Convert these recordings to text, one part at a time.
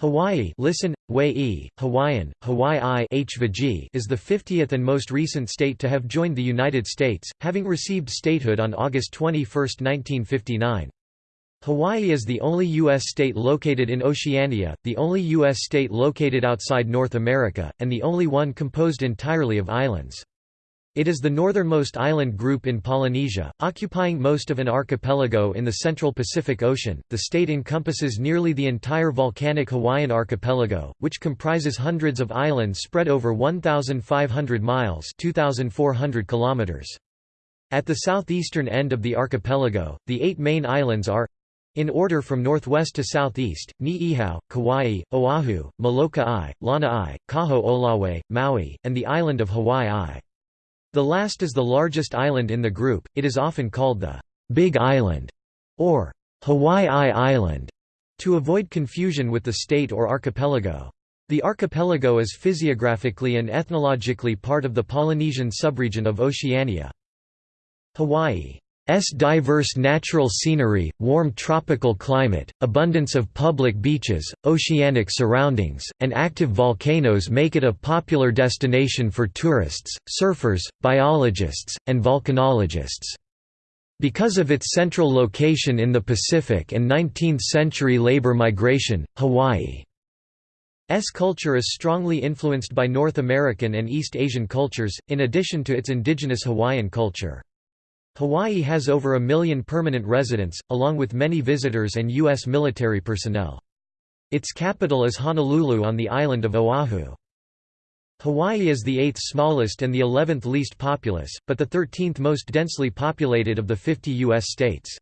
Hawaii listen, Wei Hawaiian, Hawaii is the 50th and most recent state to have joined the United States, having received statehood on August 21, 1959. Hawaii is the only U.S. state located in Oceania, the only U.S. state located outside North America, and the only one composed entirely of islands. It is the northernmost island group in Polynesia, occupying most of an archipelago in the central Pacific Ocean. The state encompasses nearly the entire volcanic Hawaiian archipelago, which comprises hundreds of islands spread over 1,500 miles (2,400 kilometers). At the southeastern end of the archipelago, the eight main islands are in order from northwest to southeast, Ni'ihau, Kauai, Oahu, Molokai, Lanai, Kaho'olawe, Maui, and the island of Hawaii. The last is the largest island in the group, it is often called the Big Island or Hawaii Island to avoid confusion with the state or archipelago. The archipelago is physiographically and ethnologically part of the Polynesian subregion of Oceania. Hawaii S diverse natural scenery, warm tropical climate, abundance of public beaches, oceanic surroundings, and active volcanoes make it a popular destination for tourists, surfers, biologists, and volcanologists. Because of its central location in the Pacific and 19th-century labor migration, Hawaii's culture is strongly influenced by North American and East Asian cultures, in addition to its indigenous Hawaiian culture. Hawaii has over a million permanent residents, along with many visitors and U.S. military personnel. Its capital is Honolulu on the island of Oahu. Hawaii is the eighth smallest and the eleventh least populous, but the thirteenth most densely populated of the 50 U.S. states.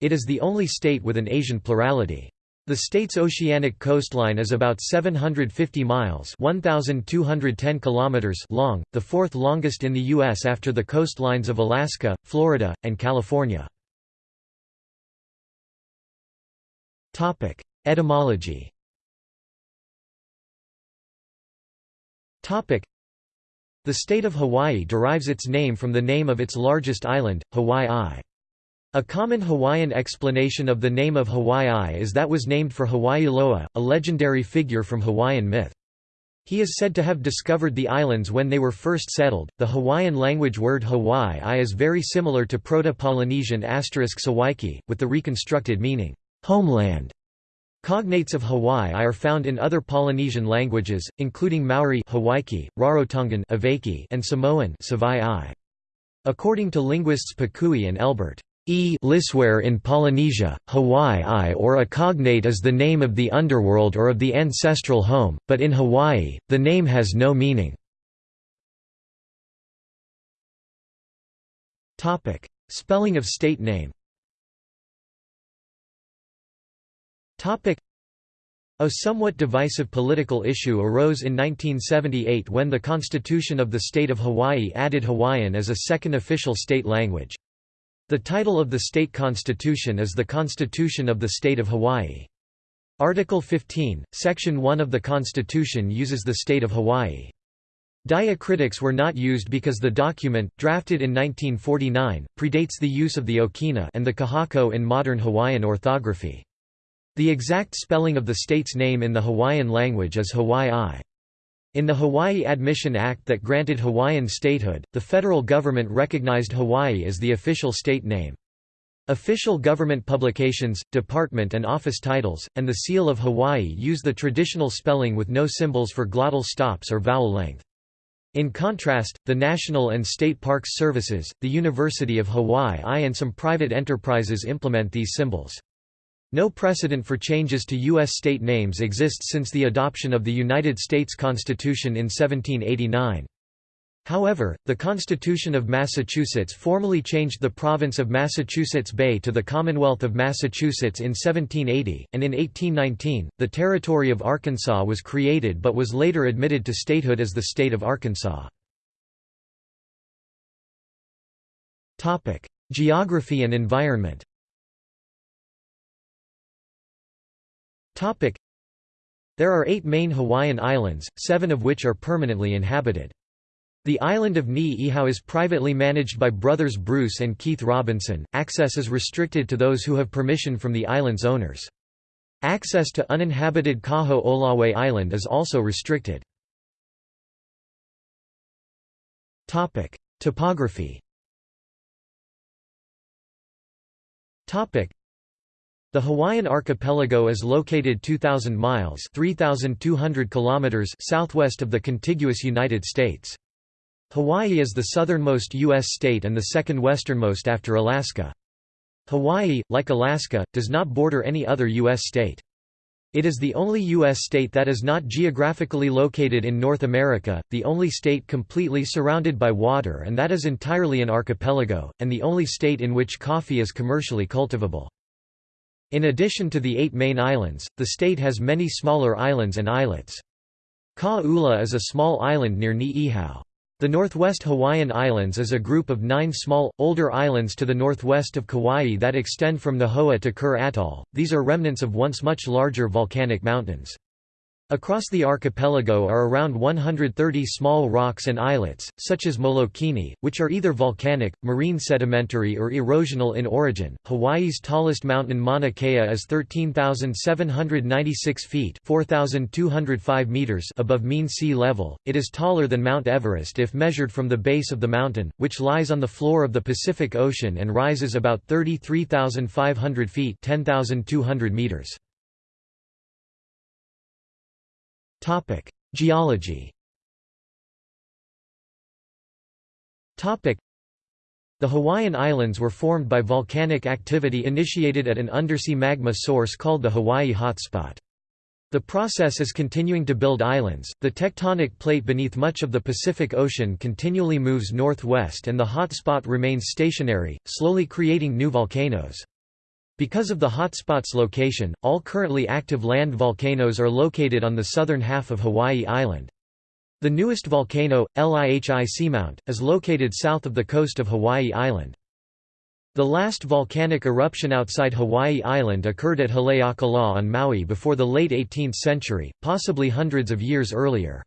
It is the only state with an Asian plurality. The state's oceanic coastline is about 750 miles 1,210 kilometers long, the fourth longest in the U.S. after the coastlines of Alaska, Florida, and California. Etymology The state of Hawaii derives its name from the name of its largest island, Hawaii. A common Hawaiian explanation of the name of Hawaii is that was named for Hawaiiloa, a legendary figure from Hawaiian myth. He is said to have discovered the islands when they were first settled. The Hawaiian language word Hawaii is very similar to Proto-Polynesian asterisk Sawaiki, with the reconstructed meaning, homeland. Cognates of Hawaii are found in other Polynesian languages, including Maori Hawaiki, Rarotongan and Samoan According to linguists Pukui and Elbert, E Lisware in Polynesia, Hawaii or a cognate is the name of the underworld or of the ancestral home, but in Hawaii, the name has no meaning. Spelling of state name a somewhat divisive political issue arose in 1978 when the Constitution of the State of Hawaii added Hawaiian as a second official state language. The title of the state constitution is the Constitution of the State of Hawaii. Article 15, Section 1 of the Constitution uses the state of Hawaii. Diacritics were not used because the document, drafted in 1949, predates the use of the Okina and the Kahako in modern Hawaiian orthography. The exact spelling of the state's name in the Hawaiian language is Hawaii. In the Hawaii Admission Act that granted Hawaiian statehood, the federal government recognized Hawaii as the official state name. Official government publications, department and office titles, and the seal of Hawaii use the traditional spelling with no symbols for glottal stops or vowel length. In contrast, the National and State Parks Services, the University of Hawaii and some private enterprises implement these symbols. No precedent for changes to U.S. state names exists since the adoption of the United States Constitution in 1789. However, the Constitution of Massachusetts formally changed the province of Massachusetts Bay to the Commonwealth of Massachusetts in 1780, and in 1819, the territory of Arkansas was created but was later admitted to statehood as the state of Arkansas. Geography and environment There are eight main Hawaiian islands, seven of which are permanently inhabited. The island of Ni'ihau is privately managed by brothers Bruce and Keith Robinson. Access is restricted to those who have permission from the island's owners. Access to uninhabited Kaho'olawe Island is also restricted. Topography the Hawaiian archipelago is located 2,000 miles 3,200 kilometers southwest of the contiguous United States. Hawaii is the southernmost U.S. state and the second westernmost after Alaska. Hawaii, like Alaska, does not border any other U.S. state. It is the only U.S. state that is not geographically located in North America, the only state completely surrounded by water and that is entirely an archipelago, and the only state in which coffee is commercially cultivable. In addition to the eight main islands, the state has many smaller islands and islets. Ka'ula is a small island near Ni'ihau. The Northwest Hawaiian Islands is a group of nine small, older islands to the northwest of Kauai that extend from Nihoa to Kure Atoll, these are remnants of once much larger volcanic mountains. Across the archipelago are around 130 small rocks and islets, such as Molokini, which are either volcanic, marine sedimentary or erosional in origin. Hawaii's tallest mountain Mauna Kea is 13,796 feet (4,205 meters) above mean sea level. It is taller than Mount Everest if measured from the base of the mountain, which lies on the floor of the Pacific Ocean and rises about 33,500 feet (10,200 meters). Topic: Geology. Topic: The Hawaiian Islands were formed by volcanic activity initiated at an undersea magma source called the Hawaii Hotspot. The process is continuing to build islands. The tectonic plate beneath much of the Pacific Ocean continually moves northwest and the hotspot remains stationary, slowly creating new volcanoes. Because of the hotspot's location, all currently active land volcanoes are located on the southern half of Hawaii Island. The newest volcano, Loihi Seamount, is located south of the coast of Hawaii Island. The last volcanic eruption outside Hawaii Island occurred at Haleakala on Maui before the late 18th century, possibly hundreds of years earlier.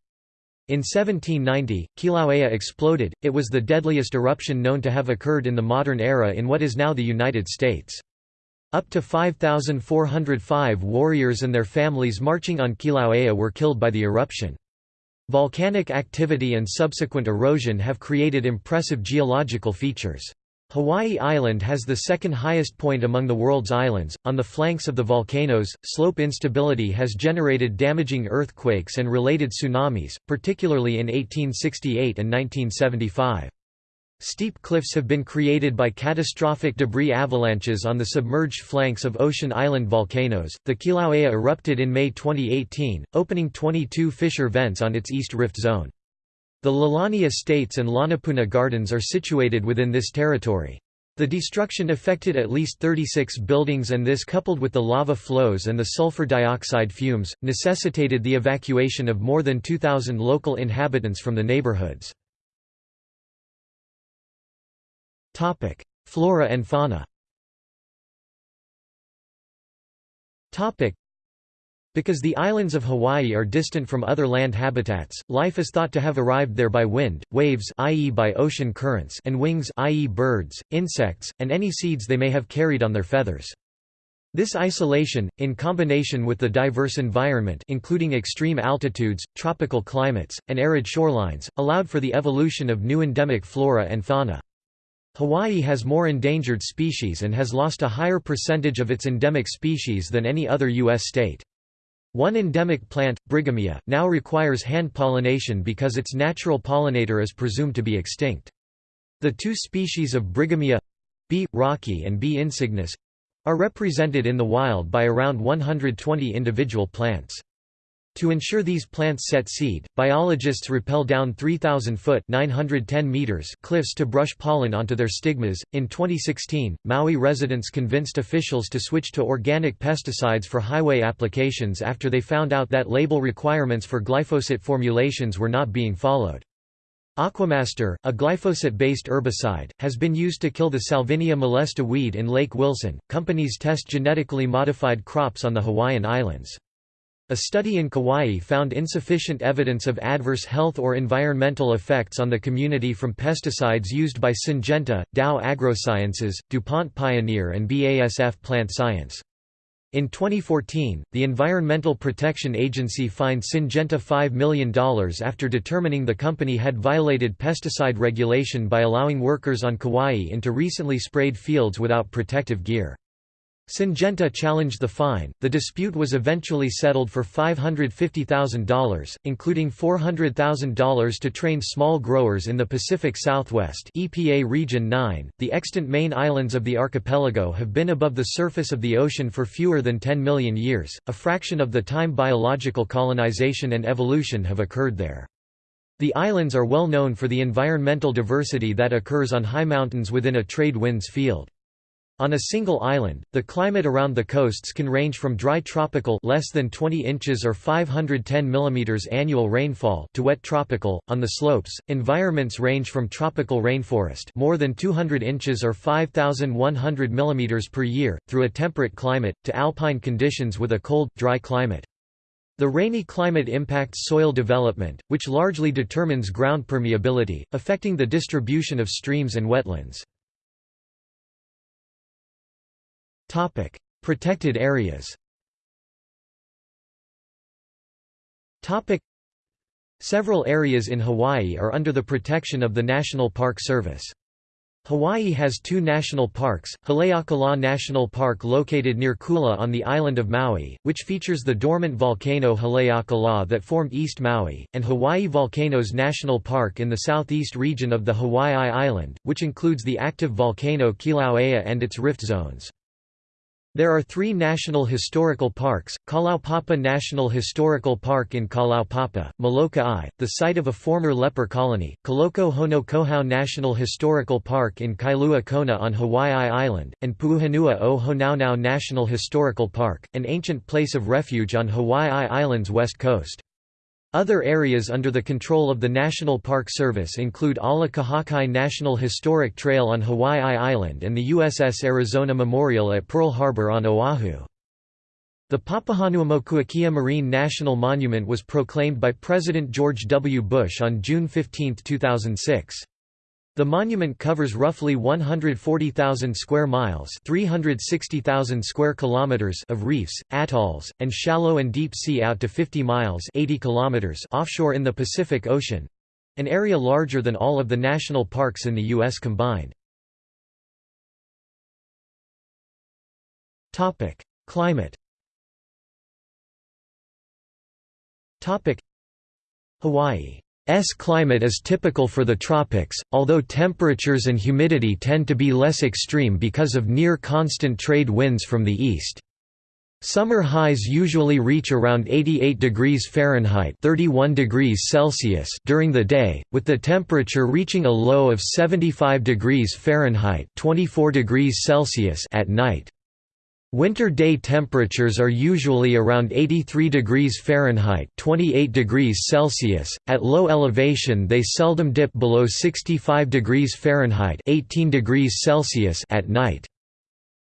In 1790, Kilauea exploded, it was the deadliest eruption known to have occurred in the modern era in what is now the United States. Up to 5,405 warriors and their families marching on Kilauea were killed by the eruption. Volcanic activity and subsequent erosion have created impressive geological features. Hawaii Island has the second highest point among the world's islands. On the flanks of the volcanoes, slope instability has generated damaging earthquakes and related tsunamis, particularly in 1868 and 1975. Steep cliffs have been created by catastrophic debris avalanches on the submerged flanks of ocean island volcanoes. The Kilauea erupted in May 2018, opening 22 fissure vents on its east rift zone. The Leilani Estates and Lanipuna Gardens are situated within this territory. The destruction affected at least 36 buildings and this coupled with the lava flows and the sulfur dioxide fumes, necessitated the evacuation of more than 2,000 local inhabitants from the neighborhoods. Topic: Flora and fauna. Topic: Because the islands of Hawaii are distant from other land habitats, life is thought to have arrived there by wind, waves i.e. by ocean currents and wings i.e. birds, insects, and any seeds they may have carried on their feathers. This isolation, in combination with the diverse environment including extreme altitudes, tropical climates, and arid shorelines, allowed for the evolution of new endemic flora and fauna. Hawaii has more endangered species and has lost a higher percentage of its endemic species than any other U.S. state. One endemic plant, Brighamia, now requires hand pollination because its natural pollinator is presumed to be extinct. The two species of Brighamia B. rockii and B. insignis are represented in the wild by around 120 individual plants. To ensure these plants set seed, biologists rappel down 3,000 foot (910 meters) cliffs to brush pollen onto their stigmas. In 2016, Maui residents convinced officials to switch to organic pesticides for highway applications after they found out that label requirements for glyphosate formulations were not being followed. Aquamaster, a glyphosate-based herbicide, has been used to kill the Salvinia molesta weed in Lake Wilson. Companies test genetically modified crops on the Hawaiian Islands. A study in Kauai found insufficient evidence of adverse health or environmental effects on the community from pesticides used by Syngenta, Dow AgroSciences, DuPont Pioneer and BASF Plant Science. In 2014, the Environmental Protection Agency fined Syngenta $5 million after determining the company had violated pesticide regulation by allowing workers on Kauai into recently sprayed fields without protective gear. Syngenta challenged the fine. The dispute was eventually settled for $550,000, including $400,000 to train small growers in the Pacific Southwest (EPA Region 9). The extant main islands of the archipelago have been above the surface of the ocean for fewer than 10 million years, a fraction of the time biological colonization and evolution have occurred there. The islands are well known for the environmental diversity that occurs on high mountains within a trade winds field. On a single island, the climate around the coasts can range from dry tropical less than 20 inches or 510 mm annual rainfall to wet tropical. On the slopes, environments range from tropical rainforest more than 200 inches or 5100 mm per year through a temperate climate to alpine conditions with a cold, dry climate. The rainy climate impacts soil development, which largely determines ground permeability, affecting the distribution of streams and wetlands. Topic: Protected areas. Topic: Several areas in Hawaii are under the protection of the National Park Service. Hawaii has two national parks, Haleakala National Park located near Kula on the island of Maui, which features the dormant volcano Haleakala that formed East Maui, and Hawaii Volcanoes National Park in the southeast region of the Hawaii Island, which includes the active volcano Kilauea and its rift zones. There are three national historical parks, Kalaupapa National Historical Park in Kalaupapa, Molokai, the site of a former leper colony, Kaloko-Honokohau National Historical Park in Kailua Kona on Hawaii Island, and Puuhonua o Honaunau National Historical Park, an ancient place of refuge on Hawaii Island's west coast. Other areas under the control of the National Park Service include Ala Kahakai National Historic Trail on Hawaii Island and the USS Arizona Memorial at Pearl Harbor on Oahu. The Papahanaumokuakea Marine National Monument was proclaimed by President George W. Bush on June 15, 2006. The monument covers roughly 140,000 square miles, 360,000 square kilometers of reefs, atolls, and shallow and deep sea out to 50 miles, 80 kilometers offshore in the Pacific Ocean, an area larger than all of the national parks in the US combined. Topic: Climate. Hawaii S climate is typical for the tropics, although temperatures and humidity tend to be less extreme because of near-constant trade winds from the east. Summer highs usually reach around 88 degrees Fahrenheit 31 degrees Celsius during the day, with the temperature reaching a low of 75 degrees Fahrenheit 24 degrees Celsius at night. Winter day temperatures are usually around 83 degrees Fahrenheit 28 degrees Celsius. At low elevation they seldom dip below 65 degrees Fahrenheit 18 degrees Celsius at night.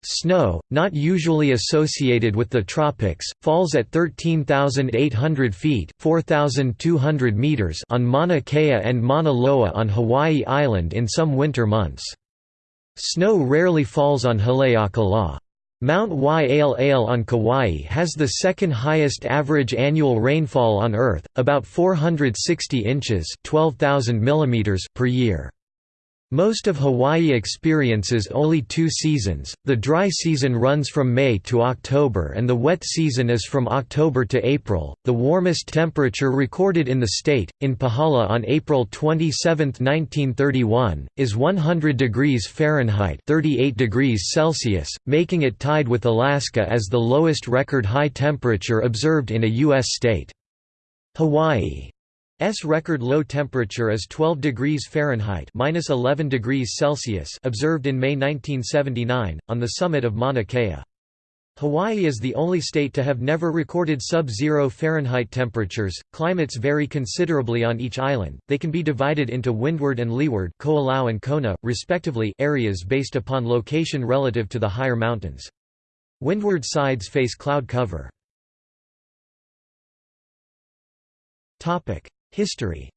Snow, not usually associated with the tropics, falls at 13,800 feet (4,200 meters on Mauna Kea and Mauna Loa on Hawaii Island in some winter months. Snow rarely falls on Haleakala. Mount Waialeale on Kauai has the second highest average annual rainfall on Earth, about 460 inches 12,000 mm per year. Most of Hawaii experiences only two seasons, the dry season runs from May to October and the wet season is from October to April. The warmest temperature recorded in the state, in Pahala on April 27, 1931, is 100 degrees Fahrenheit 38 degrees Celsius, making it tied with Alaska as the lowest record high temperature observed in a U.S. state. Hawaii S record low temperature is 12 degrees Fahrenheit minus 11 degrees Celsius observed in May 1979 on the summit of Mauna Kea. Hawaii is the only state to have never recorded sub-zero Fahrenheit temperatures. Climates vary considerably on each island. They can be divided into windward and leeward, Koolau and Kona, respectively, areas based upon location relative to the higher mountains. Windward sides face cloud cover. Topic: History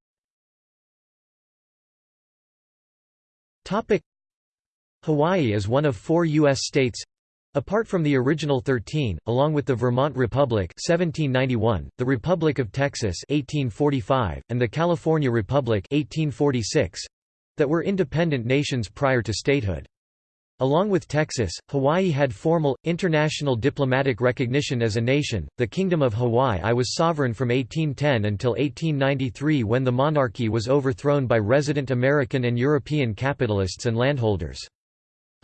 Hawaii is one of four U.S. states Apart from the original 13, along with the Vermont Republic 1791, the Republic of Texas 1845, and the California Republic 1846, that were independent nations prior to statehood. Along with Texas, Hawaii had formal, international diplomatic recognition as a nation. The Kingdom of Hawaii was sovereign from 1810 until 1893 when the monarchy was overthrown by resident American and European capitalists and landholders.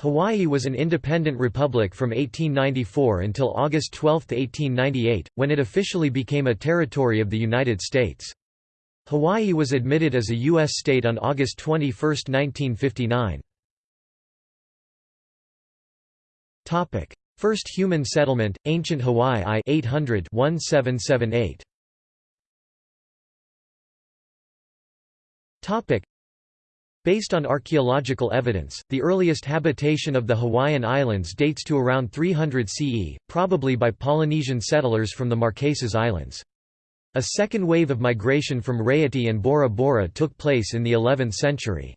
Hawaii was an independent republic from 1894 until August 12, 1898, when it officially became a territory of the United States. Hawaii was admitted as a U.S. state on August 21, 1959. First human settlement, Ancient Hawaii I 800 1778. Topic: Based on archaeological evidence, the earliest habitation of the Hawaiian Islands dates to around 300 CE, probably by Polynesian settlers from the Marquesas Islands. A second wave of migration from Raiatea and Bora Bora took place in the 11th century.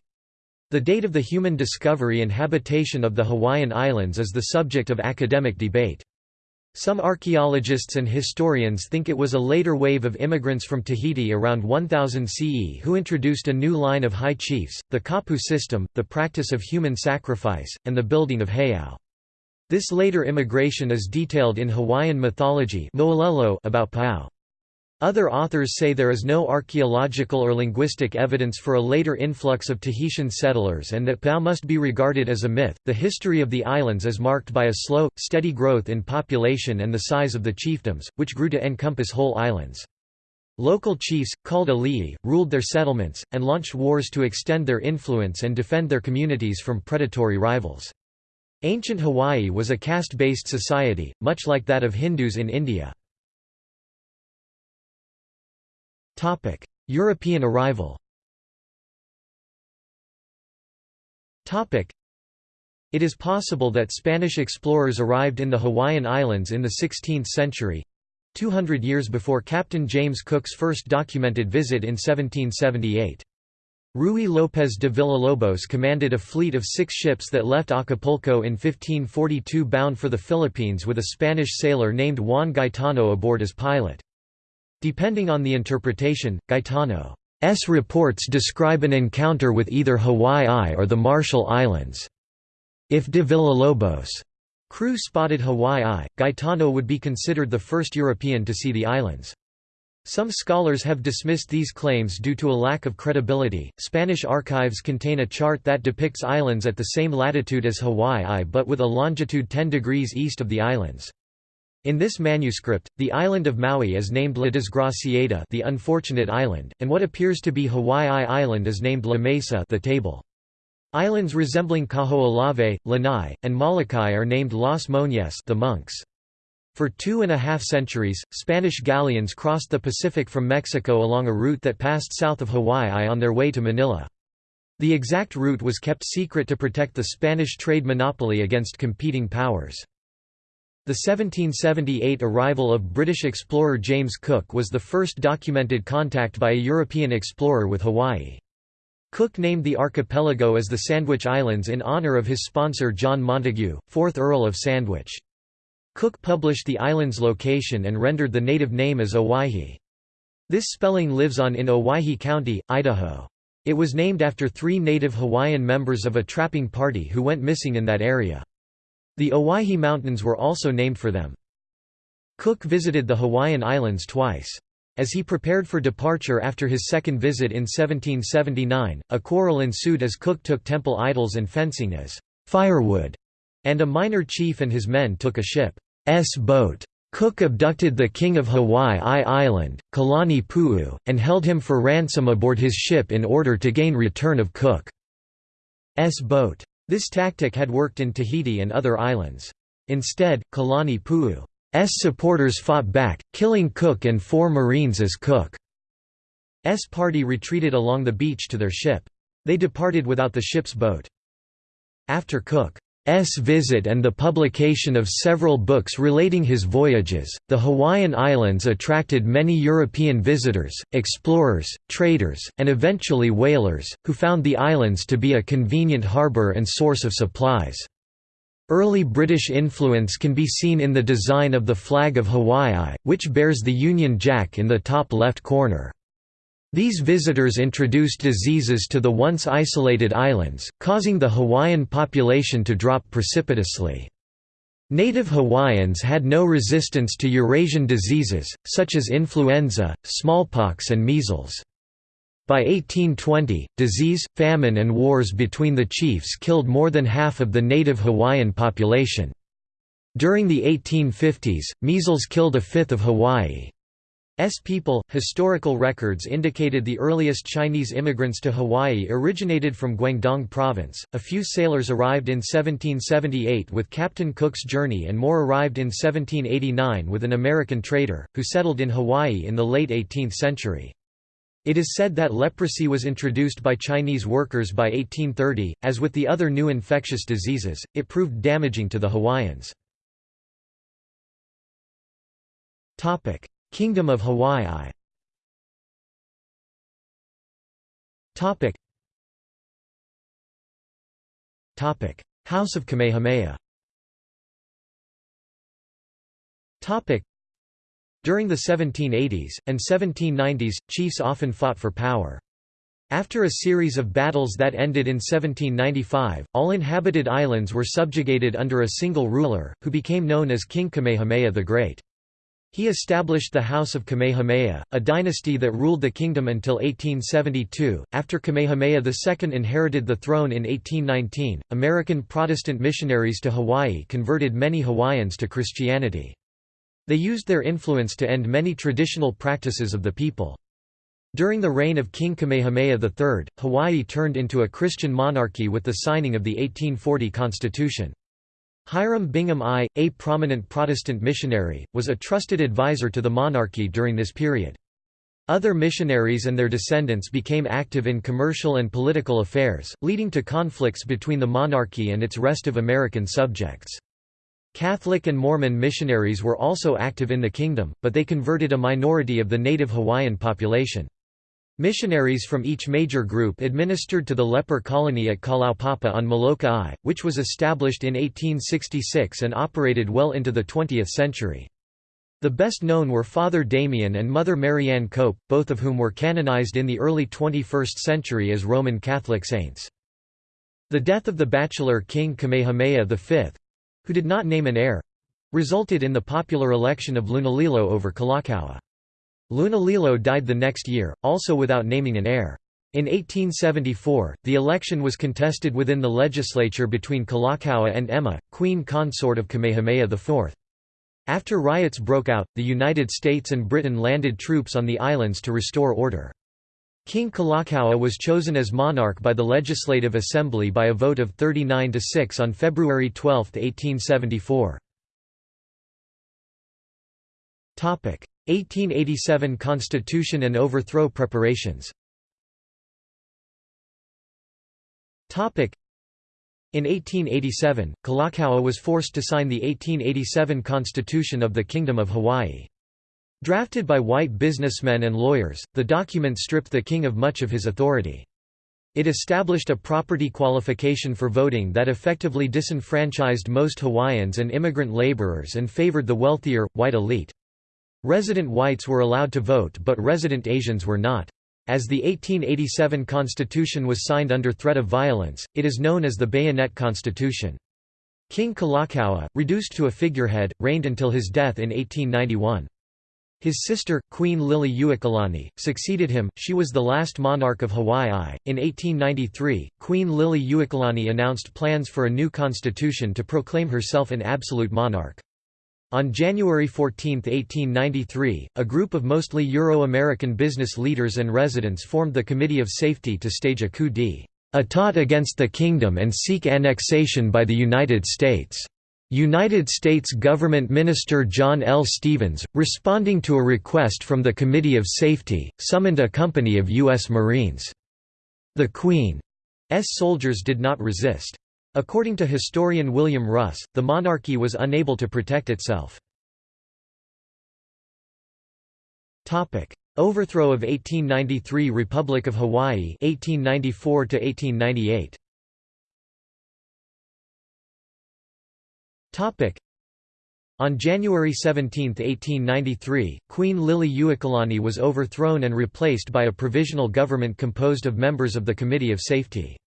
The date of the human discovery and habitation of the Hawaiian Islands is the subject of academic debate. Some archaeologists and historians think it was a later wave of immigrants from Tahiti around 1000 CE who introduced a new line of high chiefs, the kapu system, the practice of human sacrifice, and the building of heiau. This later immigration is detailed in Hawaiian mythology about Paao. Other authors say there is no archaeological or linguistic evidence for a later influx of Tahitian settlers and that Paao must be regarded as a myth. The history of the islands is marked by a slow, steady growth in population and the size of the chiefdoms, which grew to encompass whole islands. Local chiefs, called alii, ruled their settlements, and launched wars to extend their influence and defend their communities from predatory rivals. Ancient Hawaii was a caste-based society, much like that of Hindus in India. European arrival it is possible that Spanish explorers arrived in the Hawaiian Islands in the 16th century—200 years before Captain James Cook's first documented visit in 1778. Ruy López de Villalobos commanded a fleet of six ships that left Acapulco in 1542 bound for the Philippines with a Spanish sailor named Juan Gaetano aboard as pilot. Depending on the interpretation, Gaetano's reports describe an encounter with either Hawaii or the Marshall Islands. If de Villalobos' crew spotted Hawaii, Gaetano would be considered the first European to see the islands. Some scholars have dismissed these claims due to a lack of credibility. Spanish archives contain a chart that depicts islands at the same latitude as Hawaii but with a longitude 10 degrees east of the islands. In this manuscript, the island of Maui is named La Desgraciada the unfortunate island, and what appears to be Hawaii Island is named La Mesa the table. Islands resembling Kaho'olawe, Lanai, and Molokai are named Las Moñas the monks. For two and a half centuries, Spanish galleons crossed the Pacific from Mexico along a route that passed south of Hawaii on their way to Manila. The exact route was kept secret to protect the Spanish trade monopoly against competing powers. The 1778 arrival of British explorer James Cook was the first documented contact by a European explorer with Hawaii. Cook named the archipelago as the Sandwich Islands in honour of his sponsor John Montagu, 4th Earl of Sandwich. Cook published the island's location and rendered the native name as Owhyhee. This spelling lives on in Owyhee County, Idaho. It was named after three native Hawaiian members of a trapping party who went missing in that area. The Owyhee Mountains were also named for them. Cook visited the Hawaiian Islands twice. As he prepared for departure after his second visit in 1779, a quarrel ensued as Cook took temple idols and fencing as firewood, and a minor chief and his men took a ship's boat. Cook abducted the king of Hawaii I Island, Kalani'opu'u, and held him for ransom aboard his ship in order to gain return of Cook's boat. This tactic had worked in Tahiti and other islands. Instead, Kalani'opu'u's supporters fought back, killing Cook and four Marines as Cook's party retreated along the beach to their ship. They departed without the ship's boat. After Cook S. visit and the publication of several books relating his voyages, the Hawaiian Islands attracted many European visitors, explorers, traders, and eventually whalers, who found the islands to be a convenient harbor and source of supplies. Early British influence can be seen in the design of the flag of Hawaii, which bears the Union Jack in the top left corner. These visitors introduced diseases to the once isolated islands, causing the Hawaiian population to drop precipitously. Native Hawaiians had no resistance to Eurasian diseases, such as influenza, smallpox and measles. By 1820, disease, famine and wars between the chiefs killed more than half of the native Hawaiian population. During the 1850s, measles killed a fifth of Hawaii. S people. Historical records indicated the earliest Chinese immigrants to Hawaii originated from Guangdong province. A few sailors arrived in 1778 with Captain Cook's journey and more arrived in 1789 with an American trader, who settled in Hawaii in the late 18th century. It is said that leprosy was introduced by Chinese workers by 1830. As with the other new infectious diseases, it proved damaging to the Hawaiians. Kingdom of Hawaii. Topic. Topic. House of Kamehameha. Topic. During the 1780s, and 1790s, chiefs often fought for power. After a series of battles that ended in 1795, all inhabited islands were subjugated under a single ruler, who became known as King Kamehameha the Great. He established the House of Kamehameha, a dynasty that ruled the kingdom until 1872. After Kamehameha II inherited the throne in 1819, American Protestant missionaries to Hawaii converted many Hawaiians to Christianity. They used their influence to end many traditional practices of the people. During the reign of King Kamehameha III, Hawaii turned into a Christian monarchy with the signing of the 1840 Constitution. Hiram Bingham I, a prominent Protestant missionary, was a trusted advisor to the monarchy during this period. Other missionaries and their descendants became active in commercial and political affairs, leading to conflicts between the monarchy and its rest of American subjects. Catholic and Mormon missionaries were also active in the kingdom, but they converted a minority of the native Hawaiian population. Missionaries from each major group administered to the leper colony at Kalaupapa on Molokai, which was established in 1866 and operated well into the 20th century. The best known were Father Damien and Mother Marianne Cope, both of whom were canonized in the early 21st century as Roman Catholic saints. The death of the bachelor King Kamehameha V—who did not name an heir—resulted in the popular election of Lunalilo over Kalakaua. Lunalilo died the next year, also without naming an heir. In 1874, the election was contested within the legislature between Kalakaua and Emma, queen consort of Kamehameha IV. After riots broke out, the United States and Britain landed troops on the islands to restore order. King Kalakaua was chosen as monarch by the Legislative Assembly by a vote of 39 to 6 on February 12, 1874. 1887 Constitution and overthrow preparations in 1887, Kalakaua was forced to sign the 1887 Constitution of the Kingdom of Hawaii. Drafted by white businessmen and lawyers, the document stripped the king of much of his authority. It established a property qualification for voting that effectively disenfranchised most Hawaiians and immigrant laborers and favored the wealthier, white elite. Resident whites were allowed to vote but resident Asians were not. As the 1887 Constitution was signed under threat of violence, it is known as the Bayonet Constitution. King Kalakaua, reduced to a figurehead, reigned until his death in 1891. His sister, Queen Liliuokalani, succeeded him, she was the last monarch of Hawaii. In 1893, Queen Liliuokalani announced plans for a new constitution to proclaim herself an absolute monarch. On January 14, 1893, a group of mostly Euro-American business leaders and residents formed the Committee of Safety to stage a coup d'état against the kingdom and seek annexation by the United States. United States Government Minister John L. Stevens, responding to a request from the Committee of Safety, summoned a company of U.S. Marines. The Queen's soldiers did not resist. According to historian William Russ, the monarchy was unable to protect itself. Overthrow of 1893 Republic of Hawaii 1894 to 1898 On January 17, 1893, Queen Liliuokalani was overthrown and replaced by a provisional government composed of members of the Committee of Safety.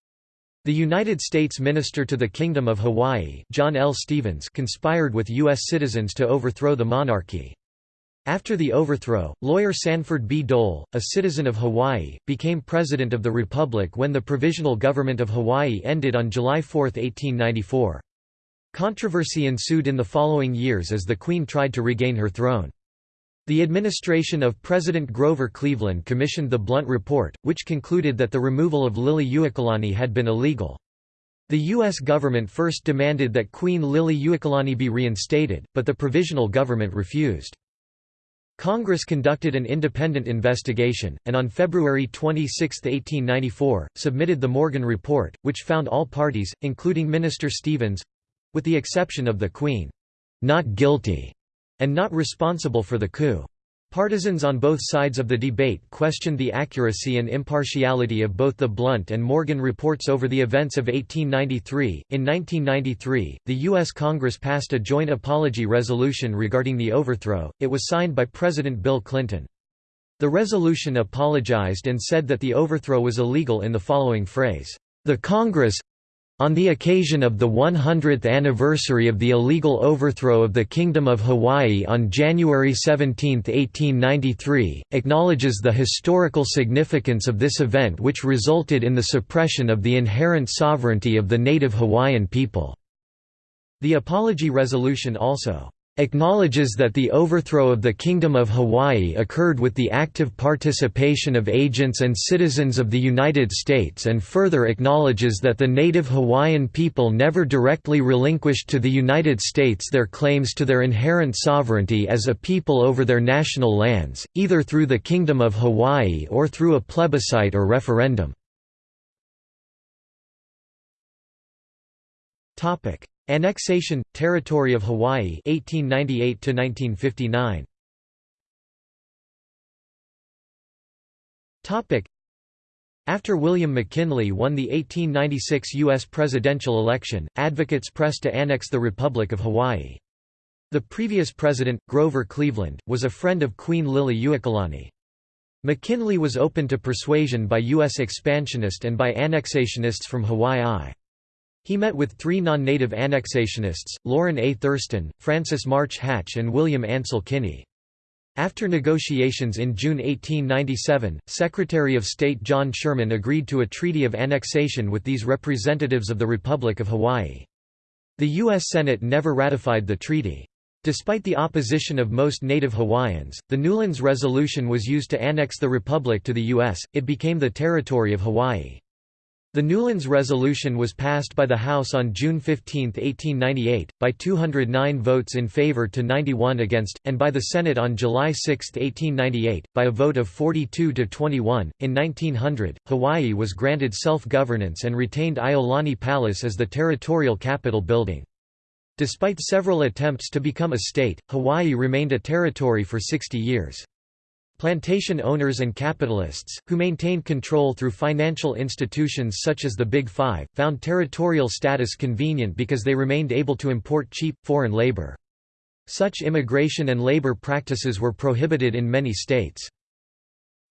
The United States Minister to the Kingdom of Hawaii John L. Stevens conspired with U.S. citizens to overthrow the monarchy. After the overthrow, lawyer Sanford B. Dole, a citizen of Hawaii, became President of the Republic when the Provisional Government of Hawaii ended on July 4, 1894. Controversy ensued in the following years as the Queen tried to regain her throne. The administration of President Grover Cleveland commissioned the Blount Report, which concluded that the removal of Liliuokalani had been illegal. The U.S. government first demanded that Queen Liliuokalani be reinstated, but the provisional government refused. Congress conducted an independent investigation, and on February 26, 1894, submitted the Morgan Report, which found all parties, including Minister Stevens—with the exception of the Queen—not guilty and not responsible for the coup. Partisans on both sides of the debate questioned the accuracy and impartiality of both the Blount and Morgan reports over the events of 1893. In 1993, the U.S. Congress passed a joint apology resolution regarding the overthrow, it was signed by President Bill Clinton. The resolution apologized and said that the overthrow was illegal in the following phrase, "...the Congress on the occasion of the 100th anniversary of the illegal overthrow of the Kingdom of Hawaii on January 17, 1893, acknowledges the historical significance of this event which resulted in the suppression of the inherent sovereignty of the native Hawaiian people." The apology resolution also acknowledges that the overthrow of the Kingdom of Hawaii occurred with the active participation of agents and citizens of the United States and further acknowledges that the native Hawaiian people never directly relinquished to the United States their claims to their inherent sovereignty as a people over their national lands, either through the Kingdom of Hawaii or through a plebiscite or referendum. Annexation Territory of Hawaii 1898 to 1959 Topic. After William McKinley won the 1896 US presidential election advocates pressed to annex the Republic of Hawaii. The previous president Grover Cleveland was a friend of Queen Liliuokalani McKinley was open to persuasion by US expansionist and by annexationists from Hawaii he met with three non-native annexationists, Lorrin A. Thurston, Francis March Hatch and William Ansel Kinney. After negotiations in June 1897, Secretary of State John Sherman agreed to a treaty of annexation with these representatives of the Republic of Hawaii. The U.S. Senate never ratified the treaty. Despite the opposition of most native Hawaiians, the Newlands Resolution was used to annex the Republic to the U.S., it became the territory of Hawaii. The Newlands Resolution was passed by the House on June 15, 1898, by 209 votes in favor to 91 against, and by the Senate on July 6, 1898, by a vote of 42 to 21. In 1900, Hawaii was granted self-governance and retained Iolani Palace as the territorial capital building. Despite several attempts to become a state, Hawaii remained a territory for 60 years. Plantation owners and capitalists, who maintained control through financial institutions such as the Big Five, found territorial status convenient because they remained able to import cheap, foreign labor. Such immigration and labor practices were prohibited in many states.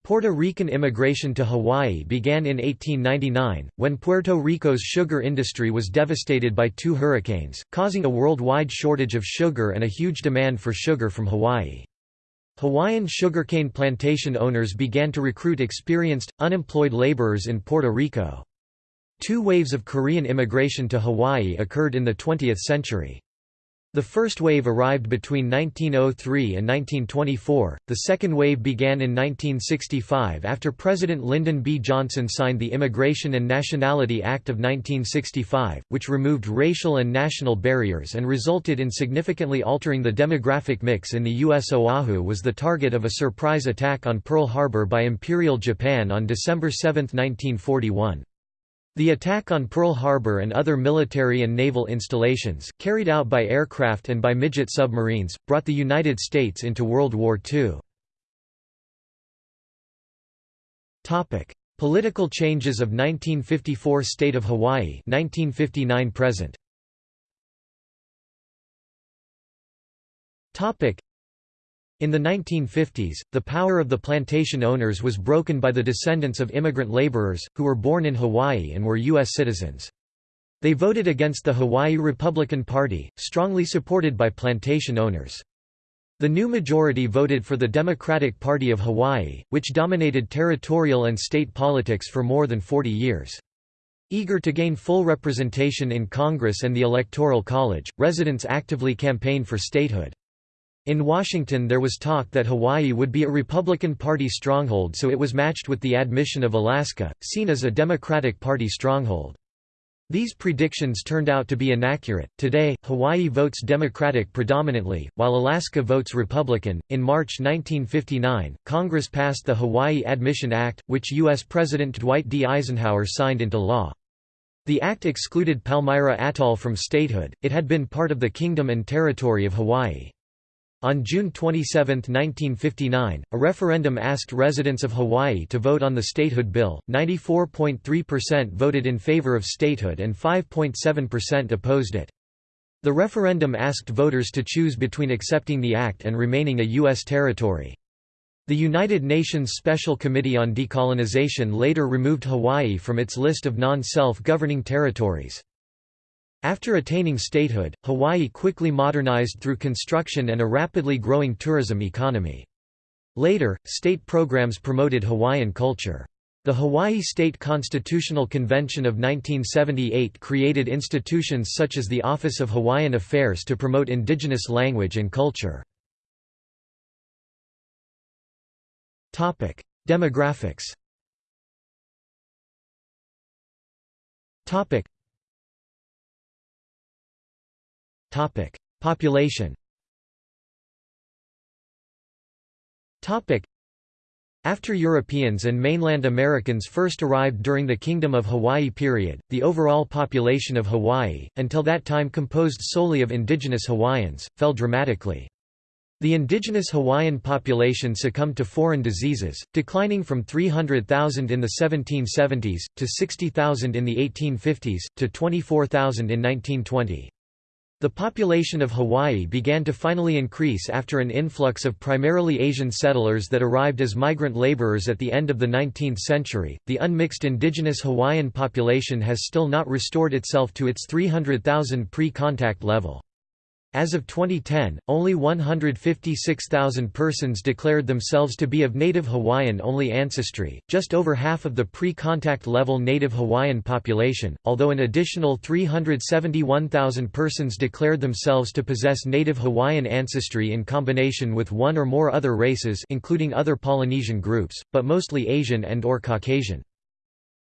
Puerto Rican immigration to Hawaii began in 1899, when Puerto Rico's sugar industry was devastated by two hurricanes, causing a worldwide shortage of sugar and a huge demand for sugar from Hawaii. Hawaiian sugarcane plantation owners began to recruit experienced, unemployed laborers in Puerto Rico. Two waves of Korean immigration to Hawaii occurred in the 20th century. The first wave arrived between 1903 and 1924, the second wave began in 1965 after President Lyndon B. Johnson signed the Immigration and Nationality Act of 1965, which removed racial and national barriers and resulted in significantly altering the demographic mix in the U.S. Oahu was the target of a surprise attack on Pearl Harbor by Imperial Japan on December 7, 1941. The attack on Pearl Harbor and other military and naval installations, carried out by aircraft and by midget submarines, brought the United States into World War II. Political changes of 1954 State of Hawaii 1959 present. In the 1950s, the power of the plantation owners was broken by the descendants of immigrant laborers, who were born in Hawaii and were U.S. citizens. They voted against the Hawaii Republican Party, strongly supported by plantation owners. The new majority voted for the Democratic Party of Hawaii, which dominated territorial and state politics for more than 40 years. Eager to gain full representation in Congress and the Electoral College, residents actively campaigned for statehood. In Washington there was talk that Hawaii would be a Republican Party stronghold so it was matched with the admission of Alaska, seen as a Democratic Party stronghold. These predictions turned out to be inaccurate. Today, Hawaii votes Democratic predominantly, while Alaska votes Republican. In March 1959, Congress passed the Hawaii Admission Act, which U.S. President Dwight D. Eisenhower signed into law. The act excluded Palmyra Atoll from statehood, it had been part of the Kingdom and Territory of Hawaii. On June 27, 1959, a referendum asked residents of Hawaii to vote on the statehood bill. 94.3% voted in favor of statehood and 5.7% opposed it. The referendum asked voters to choose between accepting the act and remaining a U.S. territory. The United Nations Special Committee on Decolonization later removed Hawaii from its list of non-self-governing territories. After attaining statehood, Hawaii quickly modernized through construction and a rapidly growing tourism economy. Later, state programs promoted Hawaiian culture. The Hawaii State Constitutional Convention of 1978 created institutions such as the Office of Hawaiian Affairs to promote indigenous language and culture. Demographics Population after Europeans and mainland Americans first arrived during the Kingdom of Hawaii period, the overall population of Hawaii, until that time composed solely of indigenous Hawaiians, fell dramatically. The indigenous Hawaiian population succumbed to foreign diseases, declining from 300,000 in the 1770s, to 60,000 in the 1850s, to 24,000 in 1920. The population of Hawaii began to finally increase after an influx of primarily Asian settlers that arrived as migrant laborers at the end of the 19th century. The unmixed indigenous Hawaiian population has still not restored itself to its 300,000 pre contact level. As of 2010, only 156,000 persons declared themselves to be of Native Hawaiian-only ancestry, just over half of the pre-contact level Native Hawaiian population, although an additional 371,000 persons declared themselves to possess Native Hawaiian ancestry in combination with one or more other races including other Polynesian groups, but mostly Asian and or Caucasian.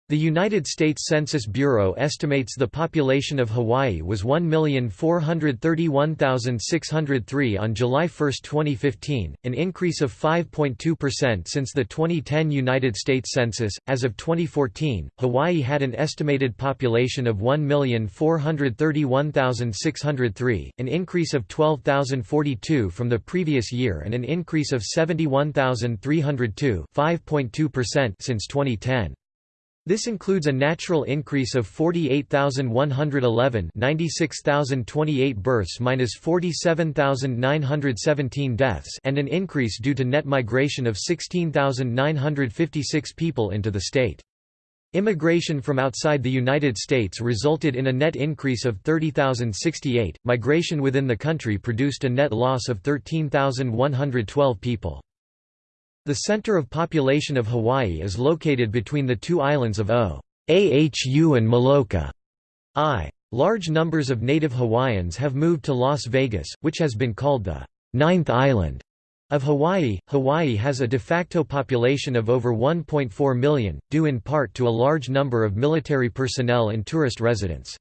The United States Census Bureau estimates the population of Hawaii was 1,431,603 on July 1, 2015, an increase of 5.2% since the 2010 United States Census. As of 2014, Hawaii had an estimated population of 1,431,603, an increase of 12,042 from the previous year and an increase of 71,302 since 2010. This includes a natural increase of 48,111 96,028 births minus 47,917 deaths and an increase due to net migration of 16,956 people into the state. Immigration from outside the United States resulted in a net increase of 30,068. Migration within the country produced a net loss of 13,112 people. The center of population of Hawaii is located between the two islands of Oahu and Molokai. I. Large numbers of native Hawaiians have moved to Las Vegas, which has been called the ninth island of Hawaii. Hawaii has a de facto population of over 1.4 million, due in part to a large number of military personnel and tourist residents.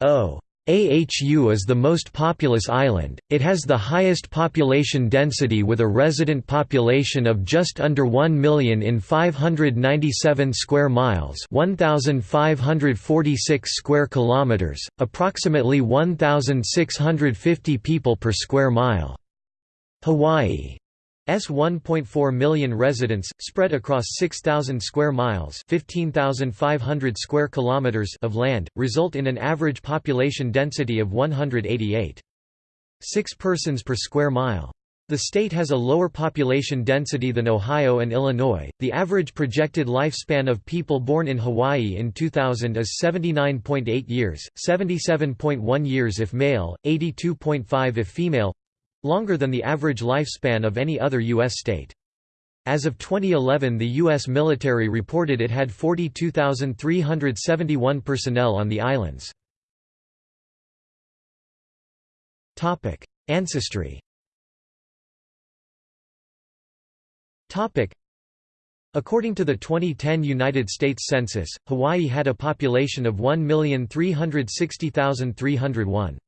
O. AHU is the most populous island, it has the highest population density with a resident population of just under 1 million in 597 square miles 1,546 square kilometers, approximately 1,650 people per square mile. Hawaii 1.4 million residents spread across 6000 square miles, 15500 square kilometers of land result in an average population density of 188. 6 persons per square mile. The state has a lower population density than Ohio and Illinois. The average projected lifespan of people born in Hawaii in 2000 is 79.8 years, 77.1 years if male, 82.5 if female longer than the average lifespan of any other U.S. state. As of 2011 the U.S. military reported it had 42,371 personnel on the islands. Ancestry According to the 2010 United States Census, Hawaii had a population of 1,360,301.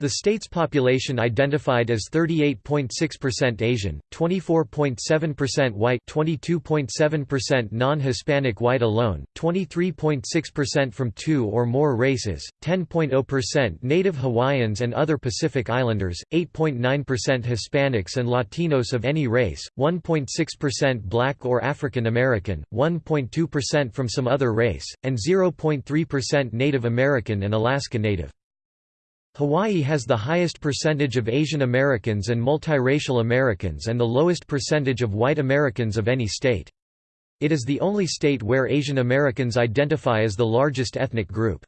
The state's population identified as 38.6% Asian, 24.7% white 22.7% non-Hispanic white alone, 23.6% from two or more races, 10.0% Native Hawaiians and other Pacific Islanders, 8.9% Hispanics and Latinos of any race, 1.6% Black or African American, 1.2% from some other race, and 0.3% Native American and Alaska Native. Hawaii has the highest percentage of Asian Americans and multiracial Americans and the lowest percentage of white Americans of any state. It is the only state where Asian Americans identify as the largest ethnic group.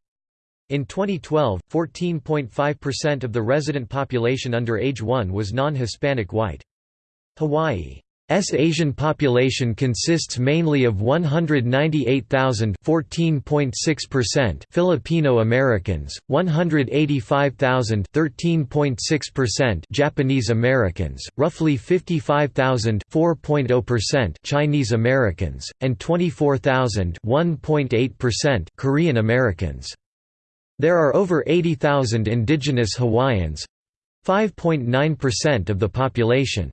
In 2012, 14.5% of the resident population under age 1 was non-Hispanic white. Hawaii S Asian population consists mainly of 198,000 14.6% Filipino Americans, 185,000 13.6% Japanese Americans, roughly 55,000 4.0% Chinese Americans, and 24,000 1.8% Korean Americans. There are over 80,000 indigenous Hawaiians 5.9% of the population.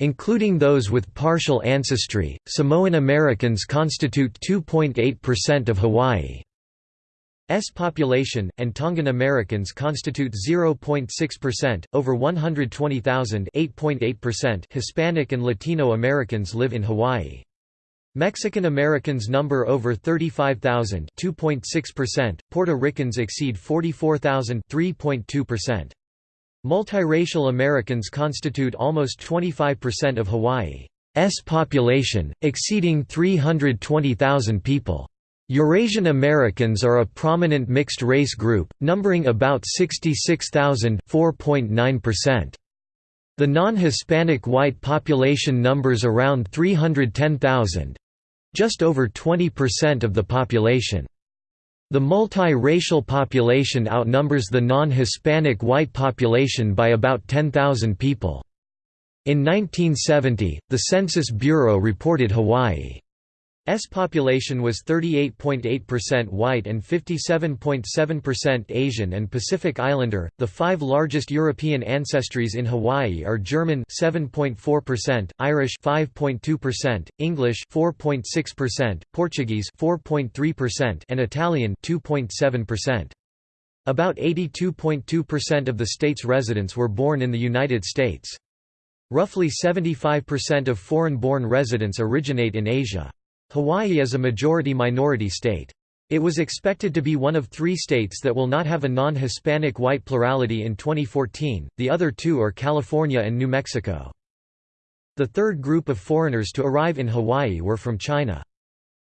Including those with partial ancestry, Samoan Americans constitute 2.8% of Hawaii's population, and Tongan Americans constitute 0.6%. Over 120,000 Hispanic and Latino Americans live in Hawaii. Mexican Americans number over 35,000 2.6%, Puerto Ricans exceed 44,000 3.2%. Multiracial Americans constitute almost 25% of Hawaii's population, exceeding 320,000 people. Eurasian Americans are a prominent mixed-race group, numbering about 66,000 4.9%. The non-Hispanic white population numbers around 310,000—just over 20% of the population. The multi-racial population outnumbers the non-Hispanic white population by about 10,000 people. In 1970, the Census Bureau reported Hawaii S population was 38.8% white and 57.7% Asian and Pacific Islander. The five largest European ancestries in Hawaii are German 7.4%, Irish 5.2%, English 4.6%, Portuguese 4.3%, and Italian 2.7%. About 82.2% of the state's residents were born in the United States. Roughly 75% of foreign-born residents originate in Asia. Hawaii is a majority-minority state. It was expected to be one of three states that will not have a non-Hispanic white plurality in 2014, the other two are California and New Mexico. The third group of foreigners to arrive in Hawaii were from China.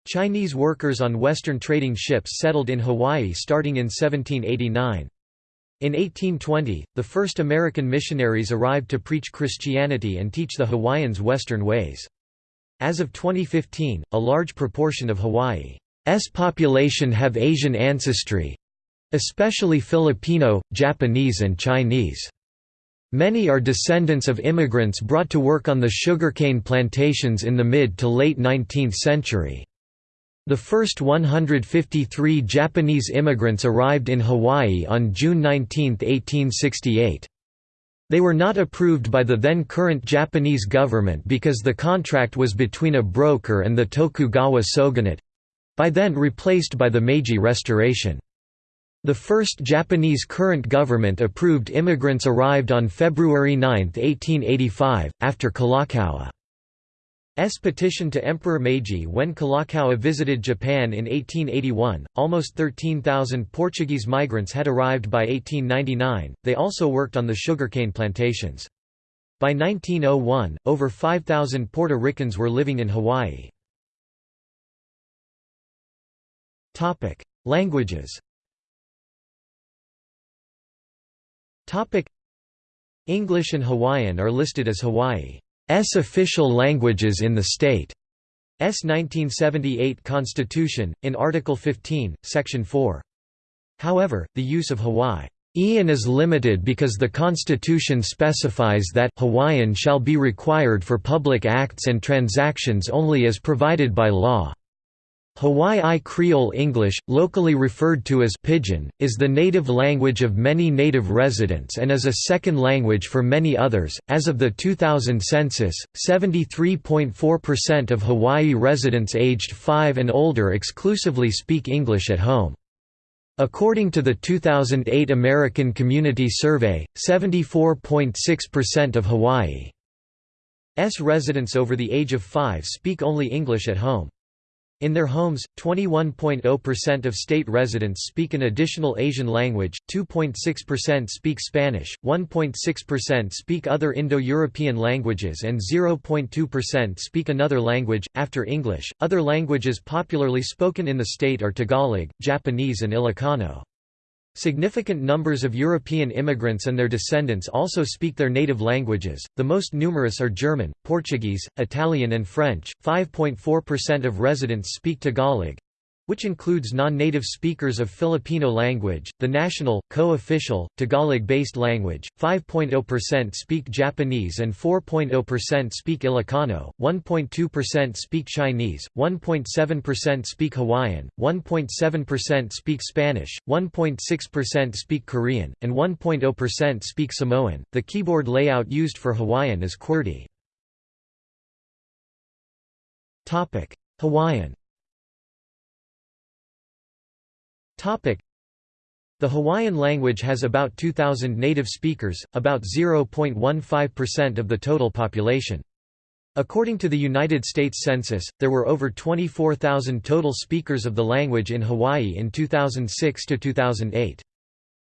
Chinese workers on Western trading ships settled in Hawaii starting in 1789. In 1820, the first American missionaries arrived to preach Christianity and teach the Hawaiians Western ways. As of 2015, a large proportion of Hawaii's population have Asian ancestry—especially Filipino, Japanese and Chinese. Many are descendants of immigrants brought to work on the sugarcane plantations in the mid to late 19th century. The first 153 Japanese immigrants arrived in Hawaii on June 19, 1868. They were not approved by the then current Japanese government because the contract was between a broker and the Tokugawa shogunate—by then replaced by the Meiji Restoration. The first Japanese current government approved immigrants arrived on February 9, 1885, after Kalakaua's petition to Emperor Meiji when Kalakaua visited Japan in 1881. Almost 13,000 Portuguese migrants had arrived by 1899, they also worked on the sugarcane plantations. By 1901, over 5,000 Puerto Ricans were living in Hawaii. Languages English and Hawaiian are listed as Hawaii's official languages in the state. S 1978 constitution, in Article 15, Section 4. However, the use of Hawaiian is limited because the Constitution specifies that Hawaiian shall be required for public acts and transactions only as provided by law. Hawaii Creole English, locally referred to as Pidgin, is the native language of many native residents and is a second language for many others. As of the 2000 census, 73.4% of Hawaii residents aged 5 and older exclusively speak English at home. According to the 2008 American Community Survey, 74.6% of Hawaii's residents over the age of 5 speak only English at home. In their homes, 21.0% of state residents speak an additional Asian language, 2.6% speak Spanish, 1.6% speak other Indo-European languages and 0.2% speak another language after English. Other languages popularly spoken in the state are Tagalog, Japanese and Ilocano. Significant numbers of European immigrants and their descendants also speak their native languages, the most numerous are German, Portuguese, Italian and French. 5.4% of residents speak Tagalog, which includes non-native speakers of Filipino language, the national, co-official, Tagalog-based language, 5.0% speak Japanese and 4.0% speak Ilocano, 1.2% speak Chinese, 1.7% speak Hawaiian, 1.7% speak Spanish, 1.6% speak Korean, and 1.0% speak Samoan. The keyboard layout used for Hawaiian is QWERTY. Hawaiian The Hawaiian language has about 2,000 native speakers, about 0.15% of the total population. According to the United States Census, there were over 24,000 total speakers of the language in Hawaii in 2006 to 2008.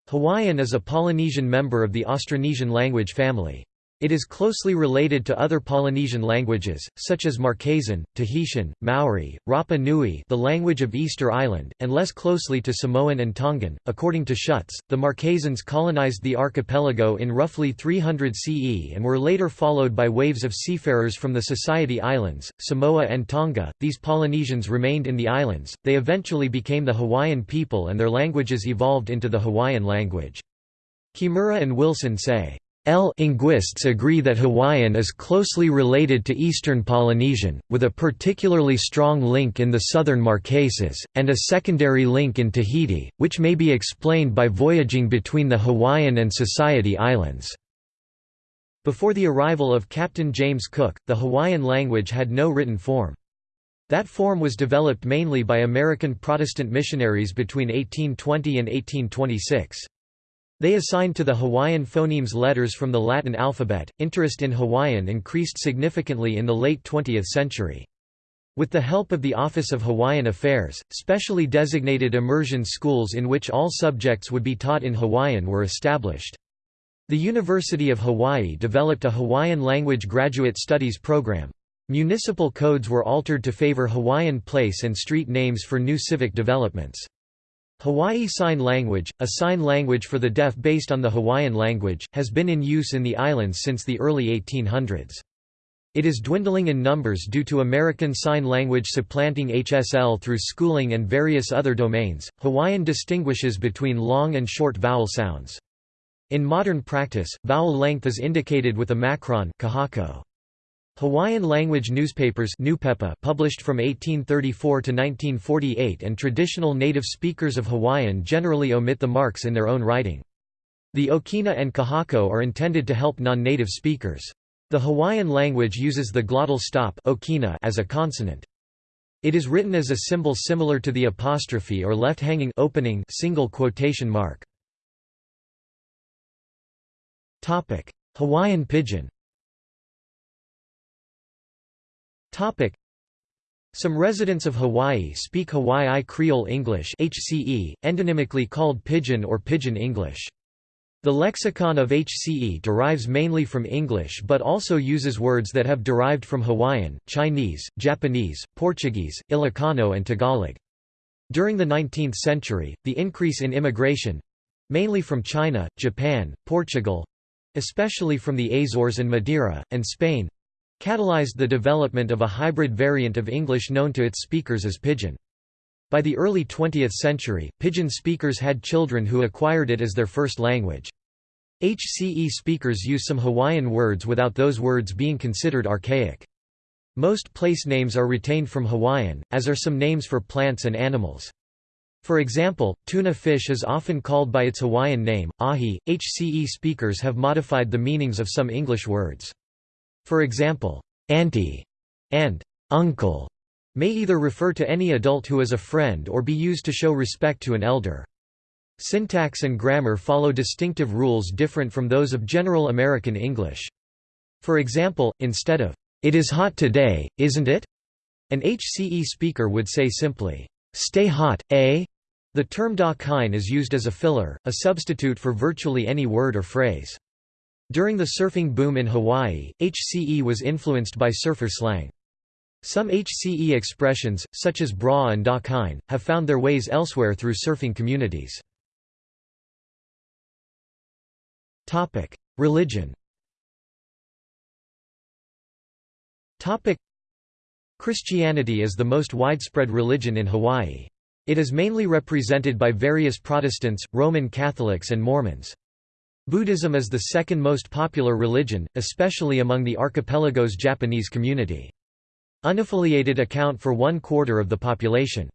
Hawaiian is a Polynesian member of the Austronesian language family. It is closely related to other Polynesian languages, such as Marquesan, Tahitian, Maori, Rapa Nui the language of Easter Island, and less closely to Samoan and Tongan. According to Schutz, the Marquesans colonized the archipelago in roughly 300 CE and were later followed by waves of seafarers from the Society Islands, Samoa and Tonga. These Polynesians remained in the islands, they eventually became the Hawaiian people and their languages evolved into the Hawaiian language. Kimura and Wilson say, L linguists agree that Hawaiian is closely related to Eastern Polynesian, with a particularly strong link in the southern Marquesas, and a secondary link in Tahiti, which may be explained by voyaging between the Hawaiian and Society Islands. Before the arrival of Captain James Cook, the Hawaiian language had no written form. That form was developed mainly by American Protestant missionaries between 1820 and 1826. They assigned to the Hawaiian phonemes letters from the Latin alphabet. Interest in Hawaiian increased significantly in the late 20th century. With the help of the Office of Hawaiian Affairs, specially designated immersion schools in which all subjects would be taught in Hawaiian were established. The University of Hawaii developed a Hawaiian language graduate studies program. Municipal codes were altered to favor Hawaiian place and street names for new civic developments. Hawaii Sign Language, a sign language for the deaf based on the Hawaiian language, has been in use in the islands since the early 1800s. It is dwindling in numbers due to American Sign Language supplanting HSL through schooling and various other domains. Hawaiian distinguishes between long and short vowel sounds. In modern practice, vowel length is indicated with a macron kahako. Hawaiian language newspapers published from 1834 to 1948 and traditional native speakers of Hawaiian generally omit the marks in their own writing. The okina and kahako are intended to help non-native speakers. The Hawaiian language uses the glottal stop okina as a consonant. It is written as a symbol similar to the apostrophe or left-hanging opening single quotation mark. Hawaiian pidgin Some residents of Hawaii speak Hawaii Creole English HCE, endonymically called Pidgin or Pidgin English. The lexicon of HCE derives mainly from English but also uses words that have derived from Hawaiian, Chinese, Japanese, Portuguese, Ilocano and Tagalog. During the 19th century, the increase in immigration—mainly from China, Japan, Portugal—especially from the Azores and Madeira, and Spain, catalyzed the development of a hybrid variant of English known to its speakers as Pidgin. By the early 20th century, Pidgin speakers had children who acquired it as their first language. HCE speakers use some Hawaiian words without those words being considered archaic. Most place names are retained from Hawaiian, as are some names for plants and animals. For example, tuna fish is often called by its Hawaiian name, ahi. HCE speakers have modified the meanings of some English words. For example, auntie and uncle may either refer to any adult who is a friend or be used to show respect to an elder. Syntax and grammar follow distinctive rules different from those of general American English. For example, instead of, "'It is hot today, isn't it?' An HCE speaker would say simply, "'Stay hot, eh?' The term da kine is used as a filler, a substitute for virtually any word or phrase. During the surfing boom in Hawaii, HCE was influenced by surfer slang. Some HCE expressions, such as bra and da kine, have found their ways elsewhere through surfing communities. Religion Christianity is the most widespread religion in Hawaii. It is mainly represented by various Protestants, Roman Catholics and Mormons. Buddhism is the second most popular religion, especially among the archipelago's Japanese community. Unaffiliated account for one quarter of the population.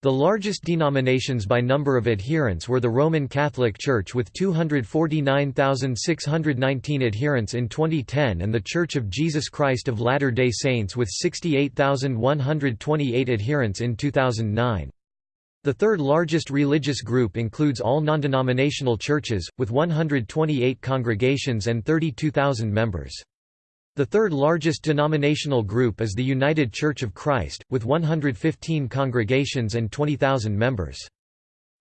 The largest denominations by number of adherents were the Roman Catholic Church with 249,619 adherents in 2010 and the Church of Jesus Christ of Latter-day Saints with 68,128 adherents in 2009. The third largest religious group includes all non-denominational churches, with 128 congregations and 32,000 members. The third largest denominational group is the United Church of Christ, with 115 congregations and 20,000 members.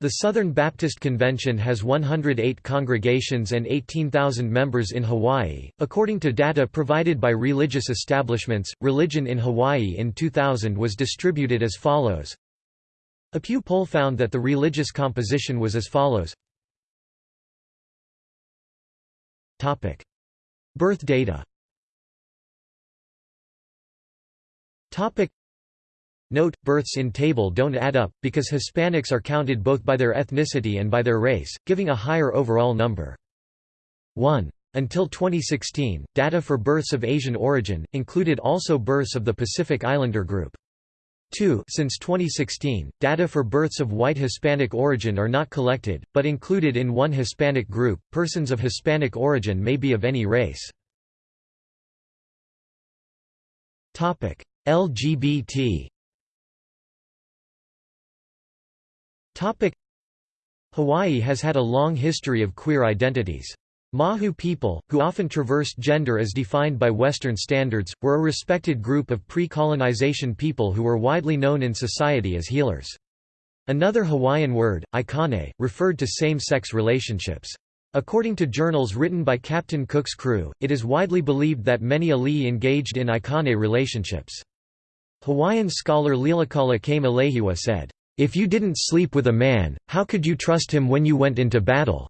The Southern Baptist Convention has 108 congregations and 18,000 members in Hawaii. According to data provided by religious establishments, religion in Hawaii in 2000 was distributed as follows. A Pew poll found that the religious composition was as follows. Topic: Birth data. Topic Note, births in table don't add up, because Hispanics are counted both by their ethnicity and by their race, giving a higher overall number. 1. Until 2016, data for births of Asian origin, included also births of the Pacific Islander group. 2. Since 2016, data for births of white Hispanic origin are not collected, but included in one Hispanic group. Persons of Hispanic origin may be of any race. Topic: LGBT Topic: Hawaii has had a long history of queer identities. Mahu people, who often traversed gender as defined by Western standards, were a respected group of pre-colonization people who were widely known in society as healers. Another Hawaiian word, aikane, referred to same-sex relationships. According to journals written by Captain Cook's crew, it is widely believed that many ali'i engaged in aikane relationships. Hawaiian scholar Lilikala Kameeleihiwa said, "...if you didn't sleep with a man, how could you trust him when you went into battle?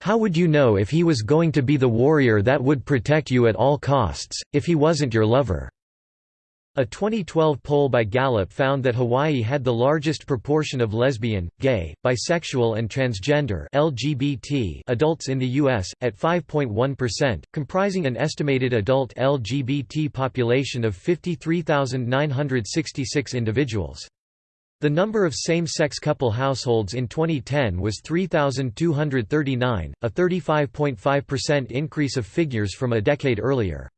How would you know if he was going to be the warrior that would protect you at all costs, if he wasn't your lover?" A 2012 poll by Gallup found that Hawaii had the largest proportion of lesbian, gay, bisexual and transgender LGBT adults in the U.S., at 5.1%, comprising an estimated adult LGBT population of 53,966 individuals. The number of same-sex couple households in 2010 was 3,239, a 35.5% increase of figures from a decade earlier.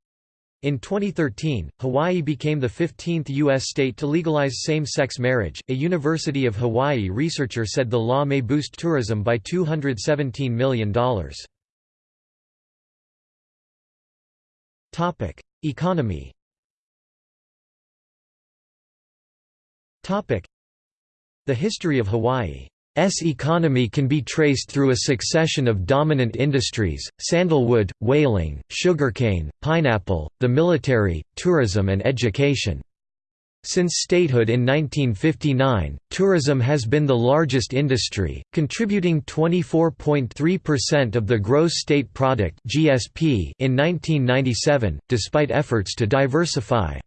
In 2013, Hawaii became the 15th U.S. state to legalize same-sex marriage. A University of Hawaii researcher said the law may boost tourism by $217 million. Topic: Economy. The history of Hawaii S economy can be traced through a succession of dominant industries, sandalwood, whaling, sugarcane, pineapple, the military, tourism and education. Since statehood in 1959, tourism has been the largest industry, contributing 24.3% of the gross state product (GSP) in 1997, despite efforts to diversify.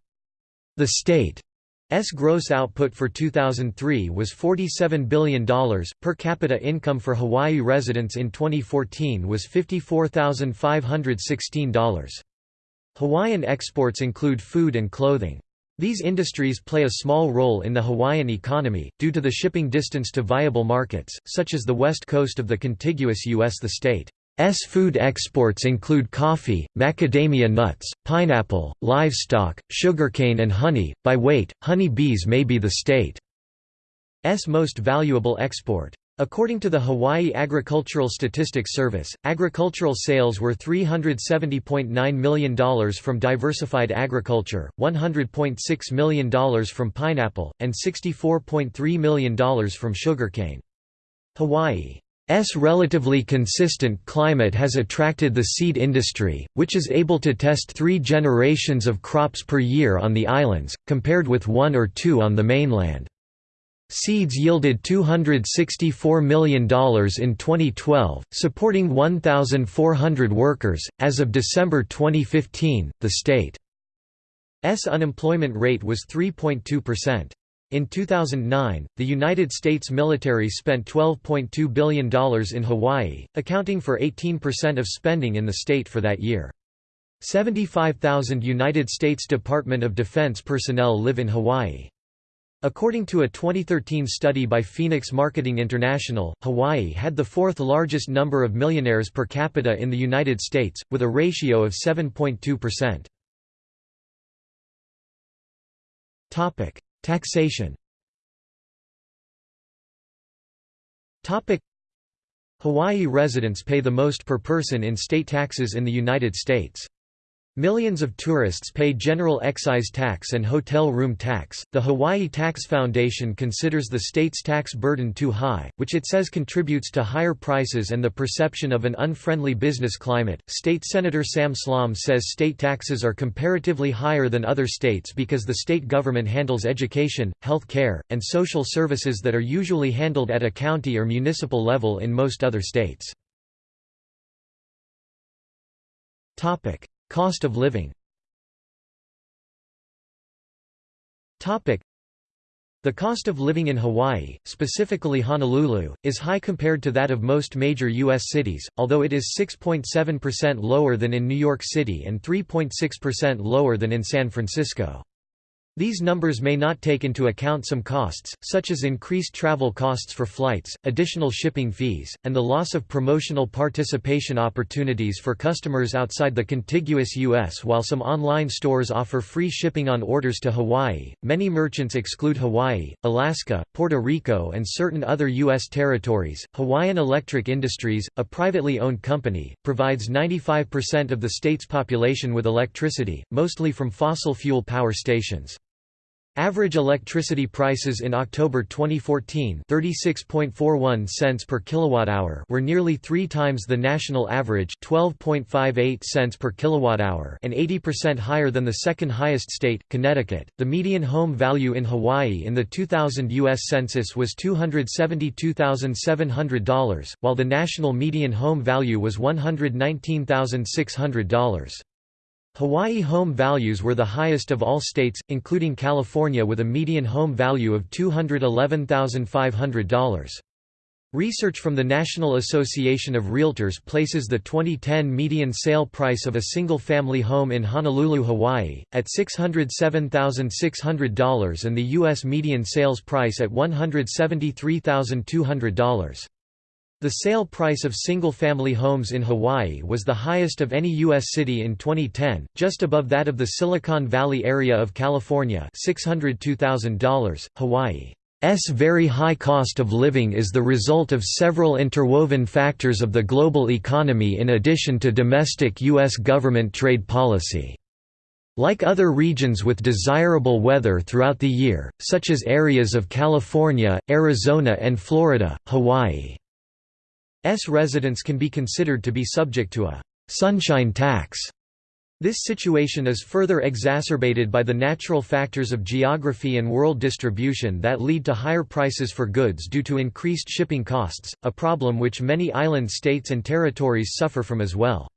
The state's gross output for 2003 was $47 billion. Per capita income for Hawaii residents in 2014 was $54,516. Hawaiian exports include food and clothing. These industries play a small role in the Hawaiian economy, due to the shipping distance to viable markets, such as the west coast of the contiguous U.S. The state's food exports include coffee, macadamia nuts, pineapple, livestock, sugarcane and honey. By weight, honey bees may be the state's most valuable export. According to the Hawaii Agricultural Statistics Service, agricultural sales were $370.9 million from diversified agriculture, $100.6 million from pineapple, and $64.3 million from sugarcane. Hawaii's relatively consistent climate has attracted the seed industry, which is able to test three generations of crops per year on the islands, compared with one or two on the mainland. Seeds yielded $264 million in 2012, supporting 1,400 workers. As of December 2015, the state's unemployment rate was 3.2%. In 2009, the United States military spent $12.2 billion in Hawaii, accounting for 18% of spending in the state for that year. 75,000 United States Department of Defense personnel live in Hawaii. According to a 2013 study by Phoenix Marketing International, Hawaii had the fourth largest number of millionaires per capita in the United States, with a ratio of 7.2%. Taxation Hawaii residents pay the most per person in state taxes in the United States. Millions of tourists pay general excise tax and hotel room tax. The Hawaii Tax Foundation considers the state's tax burden too high, which it says contributes to higher prices and the perception of an unfriendly business climate. State Senator Sam Slom says state taxes are comparatively higher than other states because the state government handles education, health care, and social services that are usually handled at a county or municipal level in most other states. Topic: Cost of living the cost of living in Hawaii, specifically Honolulu, is high compared to that of most major U.S. cities, although it is 6.7% lower than in New York City and 3.6% lower than in San Francisco. These numbers may not take into account some costs, such as increased travel costs for flights, additional shipping fees, and the loss of promotional participation opportunities for customers outside the contiguous U.S. While some online stores offer free shipping on orders to Hawaii, many merchants exclude Hawaii, Alaska, Puerto Rico, and certain other U.S. territories. Hawaiian Electric Industries, a privately owned company, provides 95% of the state's population with electricity, mostly from fossil fuel power stations. Average electricity prices in October 2014 36.41 cents per kilowatt-hour were nearly 3 times the national average 12.58 cents per kilowatt-hour and 80% higher than the second highest state, Connecticut. The median home value in Hawaii in the 2000 US Census was $272,700, while the national median home value was $119,600. Hawaii home values were the highest of all states, including California with a median home value of $211,500. Research from the National Association of Realtors places the 2010 median sale price of a single-family home in Honolulu, Hawaii, at $607,600 and the U.S. median sales price at $173,200. The sale price of single-family homes in Hawaii was the highest of any U.S. city in 2010, just above that of the Silicon Valley area of California $602,000. Hawaii's very high cost of living is the result of several interwoven factors of the global economy in addition to domestic U.S. government trade policy. Like other regions with desirable weather throughout the year, such as areas of California, Arizona and Florida, Hawaii's residents can be considered to be subject to a «sunshine tax». This situation is further exacerbated by the natural factors of geography and world distribution that lead to higher prices for goods due to increased shipping costs, a problem which many island states and territories suffer from as well.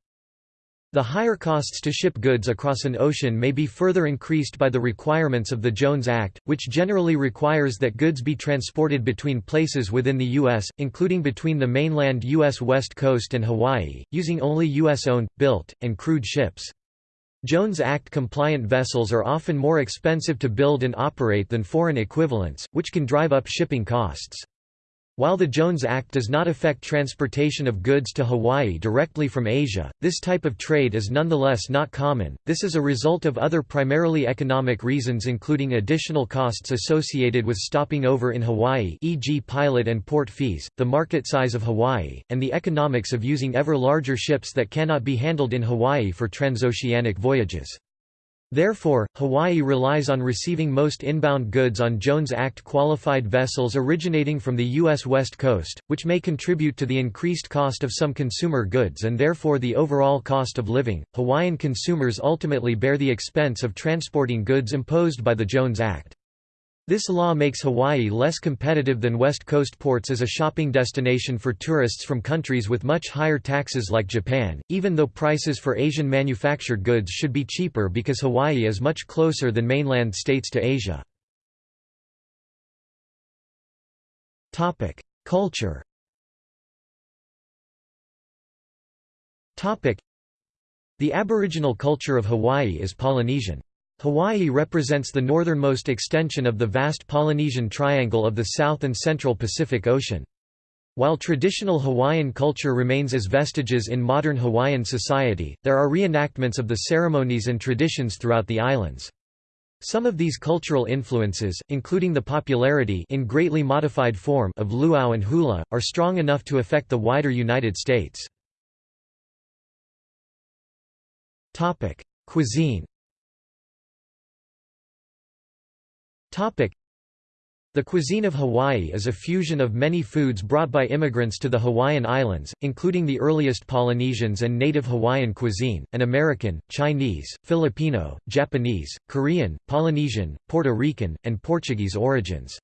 The higher costs to ship goods across an ocean may be further increased by the requirements of the Jones Act, which generally requires that goods be transported between places within the U.S., including between the mainland U.S. west coast and Hawaii, using only U.S.-owned, built, and crewed ships. Jones Act-compliant vessels are often more expensive to build and operate than foreign equivalents, which can drive up shipping costs. While the Jones Act does not affect transportation of goods to Hawaii directly from Asia, this type of trade is nonetheless not common. This is a result of other primarily economic reasons including additional costs associated with stopping over in Hawaii, e.g. pilot and port fees, the market size of Hawaii, and the economics of using ever larger ships that cannot be handled in Hawaii for transoceanic voyages. Therefore, Hawaii relies on receiving most inbound goods on Jones Act qualified vessels originating from the U.S. West Coast, which may contribute to the increased cost of some consumer goods and therefore the overall cost of living. Hawaiian consumers ultimately bear the expense of transporting goods imposed by the Jones Act. This law makes Hawaii less competitive than West Coast ports as a shopping destination for tourists from countries with much higher taxes like Japan, even though prices for Asian manufactured goods should be cheaper because Hawaii is much closer than mainland states to Asia. Culture The Aboriginal culture of Hawaii is Polynesian. Hawaii represents the northernmost extension of the vast Polynesian Triangle of the South and Central Pacific Ocean. While traditional Hawaiian culture remains as vestiges in modern Hawaiian society, there are reenactments of the ceremonies and traditions throughout the islands. Some of these cultural influences, including the popularity in greatly modified form of luau and hula, are strong enough to affect the wider United States. Cuisine The cuisine of Hawaii is a fusion of many foods brought by immigrants to the Hawaiian Islands, including the earliest Polynesians and native Hawaiian cuisine, and American, Chinese, Filipino, Japanese, Korean, Polynesian, Puerto Rican, and Portuguese origins.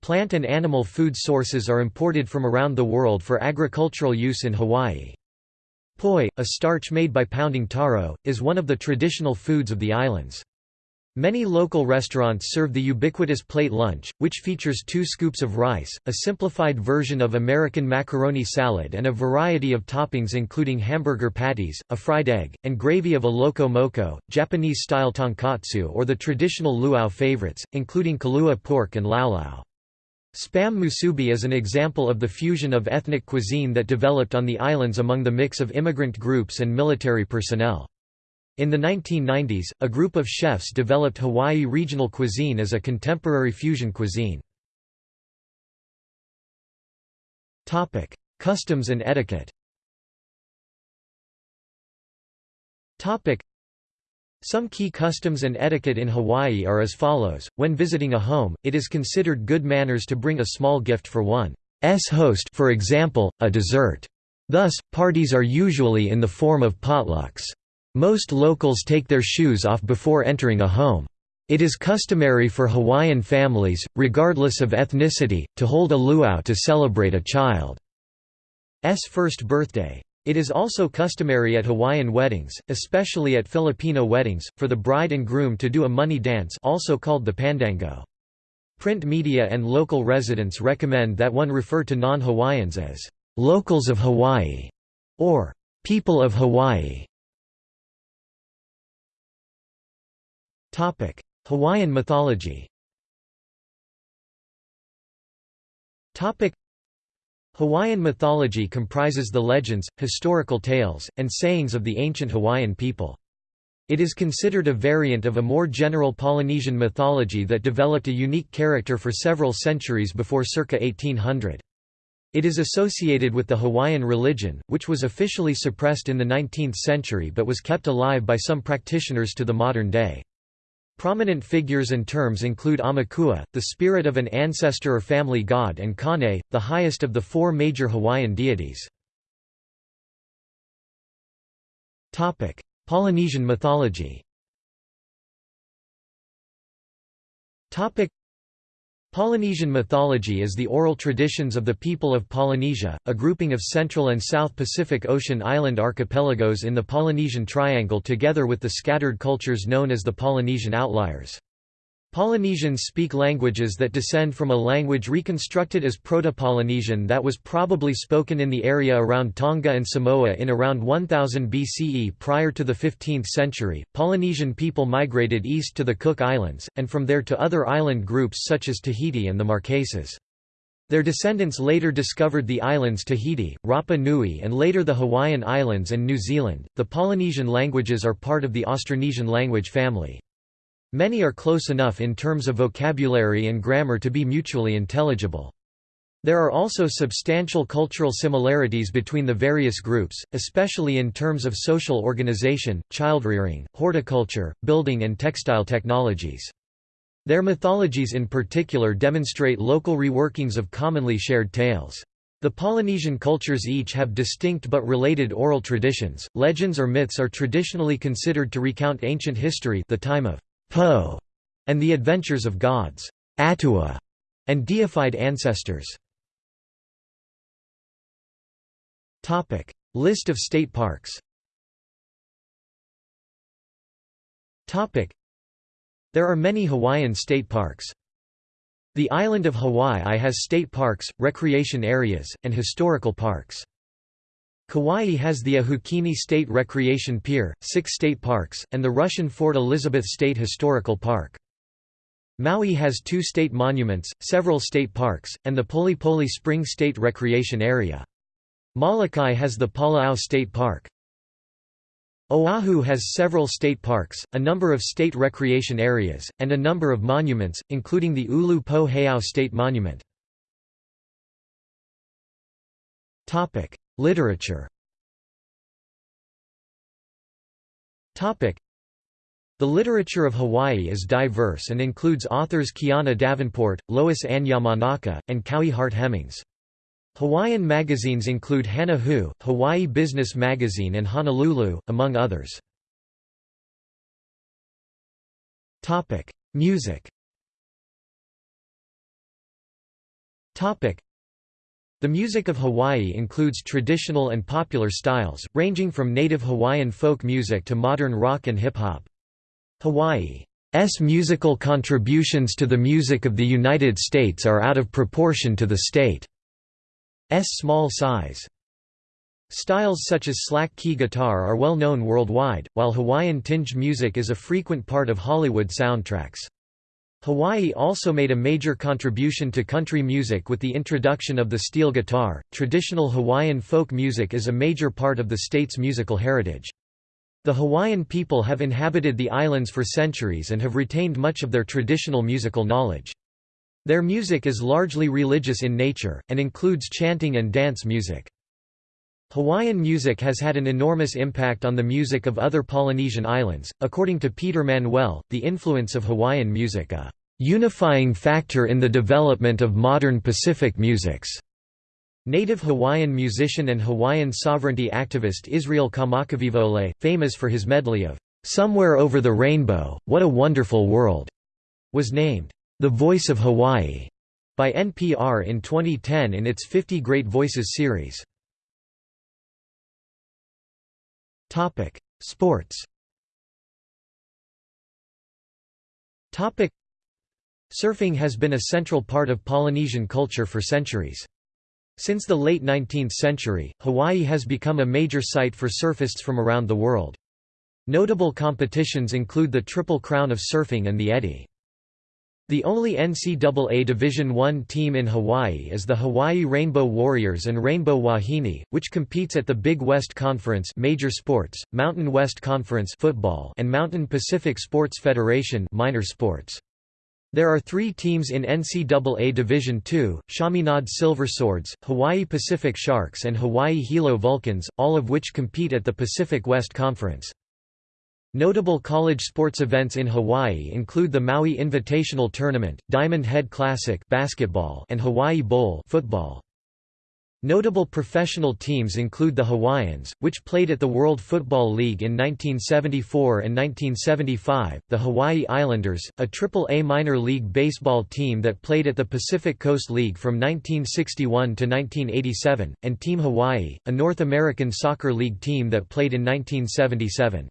Plant and animal food sources are imported from around the world for agricultural use in Hawaii. Poi, a starch made by pounding taro, is one of the traditional foods of the islands. Many local restaurants serve the ubiquitous plate lunch, which features two scoops of rice, a simplified version of American macaroni salad and a variety of toppings including hamburger patties, a fried egg, and gravy of a loco moco, Japanese-style tonkatsu or the traditional luau favorites, including kalua pork and laulau. Spam musubi is an example of the fusion of ethnic cuisine that developed on the islands among the mix of immigrant groups and military personnel. In the 1990s, a group of chefs developed Hawaii regional cuisine as a contemporary fusion cuisine. Customs and etiquette some key customs and etiquette in Hawaii are as follows, when visiting a home, it is considered good manners to bring a small gift for one's host for example, a dessert. Thus, parties are usually in the form of potlucks. Most locals take their shoes off before entering a home. It is customary for Hawaiian families, regardless of ethnicity, to hold a luau to celebrate a child's first birthday. It is also customary at Hawaiian weddings, especially at Filipino weddings, for the bride and groom to do a money dance also called the pandanggo. Print media and local residents recommend that one refer to non-Hawaiians as «locals of Hawaii» or «people of Hawaii». Topic: Hawaiian mythology. Topic: Hawaiian mythology comprises the legends, historical tales, and sayings of the ancient Hawaiian people. It is considered a variant of a more general Polynesian mythology that developed a unique character for several centuries before circa 1800. It is associated with the Hawaiian religion, which was officially suppressed in the 19th century but was kept alive by some practitioners to the modern day. Prominent figures and terms include Aumakua, the spirit of an ancestor or family god and Kane, the highest of the four major Hawaiian deities. Polynesian mythology Polynesian mythology is the oral traditions of the people of Polynesia, a grouping of Central and South Pacific Ocean island archipelagos in the Polynesian Triangle together with the scattered cultures known as the Polynesian outliers. Polynesians speak languages that descend from a language reconstructed as Proto-Polynesian that was probably spoken in the area around Tonga and Samoa in around 1000 BCE. Prior to the 15th century, Polynesian people migrated east to the Cook Islands, and from there to other island groups such as Tahiti and the Marquesas. Their descendants later discovered the islands Tahiti, Rapa Nui, and later the Hawaiian Islands and New Zealand. The Polynesian languages are part of the Austronesian language family. Many are close enough in terms of vocabulary and grammar to be mutually intelligible. There are also substantial cultural similarities between the various groups, especially in terms of social organization, childrearing, horticulture, building and textile technologies. Their mythologies in particular demonstrate local reworkings of commonly shared tales. The Polynesian cultures each have distinct but related oral traditions. Legends or myths are traditionally considered to recount ancient history, the time of Po, and the adventures of gods, Atua, and deified ancestors. List of state parks. There are many Hawaiian state parks. The island of Hawaii has state parks, recreation areas, and historical parks. Kauai has the Ahukini State Recreation Pier, six state parks, and the Russian Fort Elizabeth State Historical Park. Maui has two state monuments, several state parks, and the Poli Poli Spring State Recreation Area. Molokai has the Palaau State Park. Oahu has several state parks, a number of state recreation areas, and a number of monuments, including the Ulu Po Heiau State Monument. Literature. The literature of Hawaii is diverse and includes authors Kiana Davenport, Lois Ann Yamanaka, and Kaui Hart Hemmings. Hawaiian magazines include Hana Hou, Hawaii Business Magazine and Honolulu, among others. Music the music of Hawaii includes traditional and popular styles, ranging from native Hawaiian folk music to modern rock and hip-hop. Hawaii's musical contributions to the music of the United States are out of proportion to the state's small size. Styles such as slack key guitar are well known worldwide, while Hawaiian-tinged music is a frequent part of Hollywood soundtracks. Hawaii also made a major contribution to country music with the introduction of the steel guitar. Traditional Hawaiian folk music is a major part of the state's musical heritage. The Hawaiian people have inhabited the islands for centuries and have retained much of their traditional musical knowledge. Their music is largely religious in nature, and includes chanting and dance music. Hawaiian music has had an enormous impact on the music of other Polynesian islands. According to Peter Manuel, the influence of Hawaiian music a unifying factor in the development of modern Pacific musics. Native Hawaiian musician and Hawaiian sovereignty activist Israel Kamakawiwo'ole, famous for his medley of Somewhere Over the Rainbow, What a Wonderful World, was named The Voice of Hawaii by NPR in 2010 in its 50 Great Voices series. Topic: Sports. Topic: Surfing has been a central part of Polynesian culture for centuries. Since the late 19th century, Hawaii has become a major site for surfists from around the world. Notable competitions include the Triple Crown of Surfing and the Eddie. The only NCAA Division I team in Hawaii is the Hawaii Rainbow Warriors and Rainbow Wahine, which competes at the Big West Conference major sports, Mountain West Conference football and Mountain Pacific Sports Federation minor sports. There are three teams in NCAA Division II, Chaminade Silverswords, Hawaii Pacific Sharks and Hawaii Hilo Vulcans, all of which compete at the Pacific West Conference. Notable college sports events in Hawaii include the Maui Invitational Tournament, Diamond Head Classic basketball, and Hawaii Bowl football. Notable professional teams include the Hawaiians, which played at the World Football League in 1974 and 1975, the Hawaii Islanders, a Triple-A minor league baseball team that played at the Pacific Coast League from 1961 to 1987, and Team Hawaii, a North American Soccer League team that played in 1977.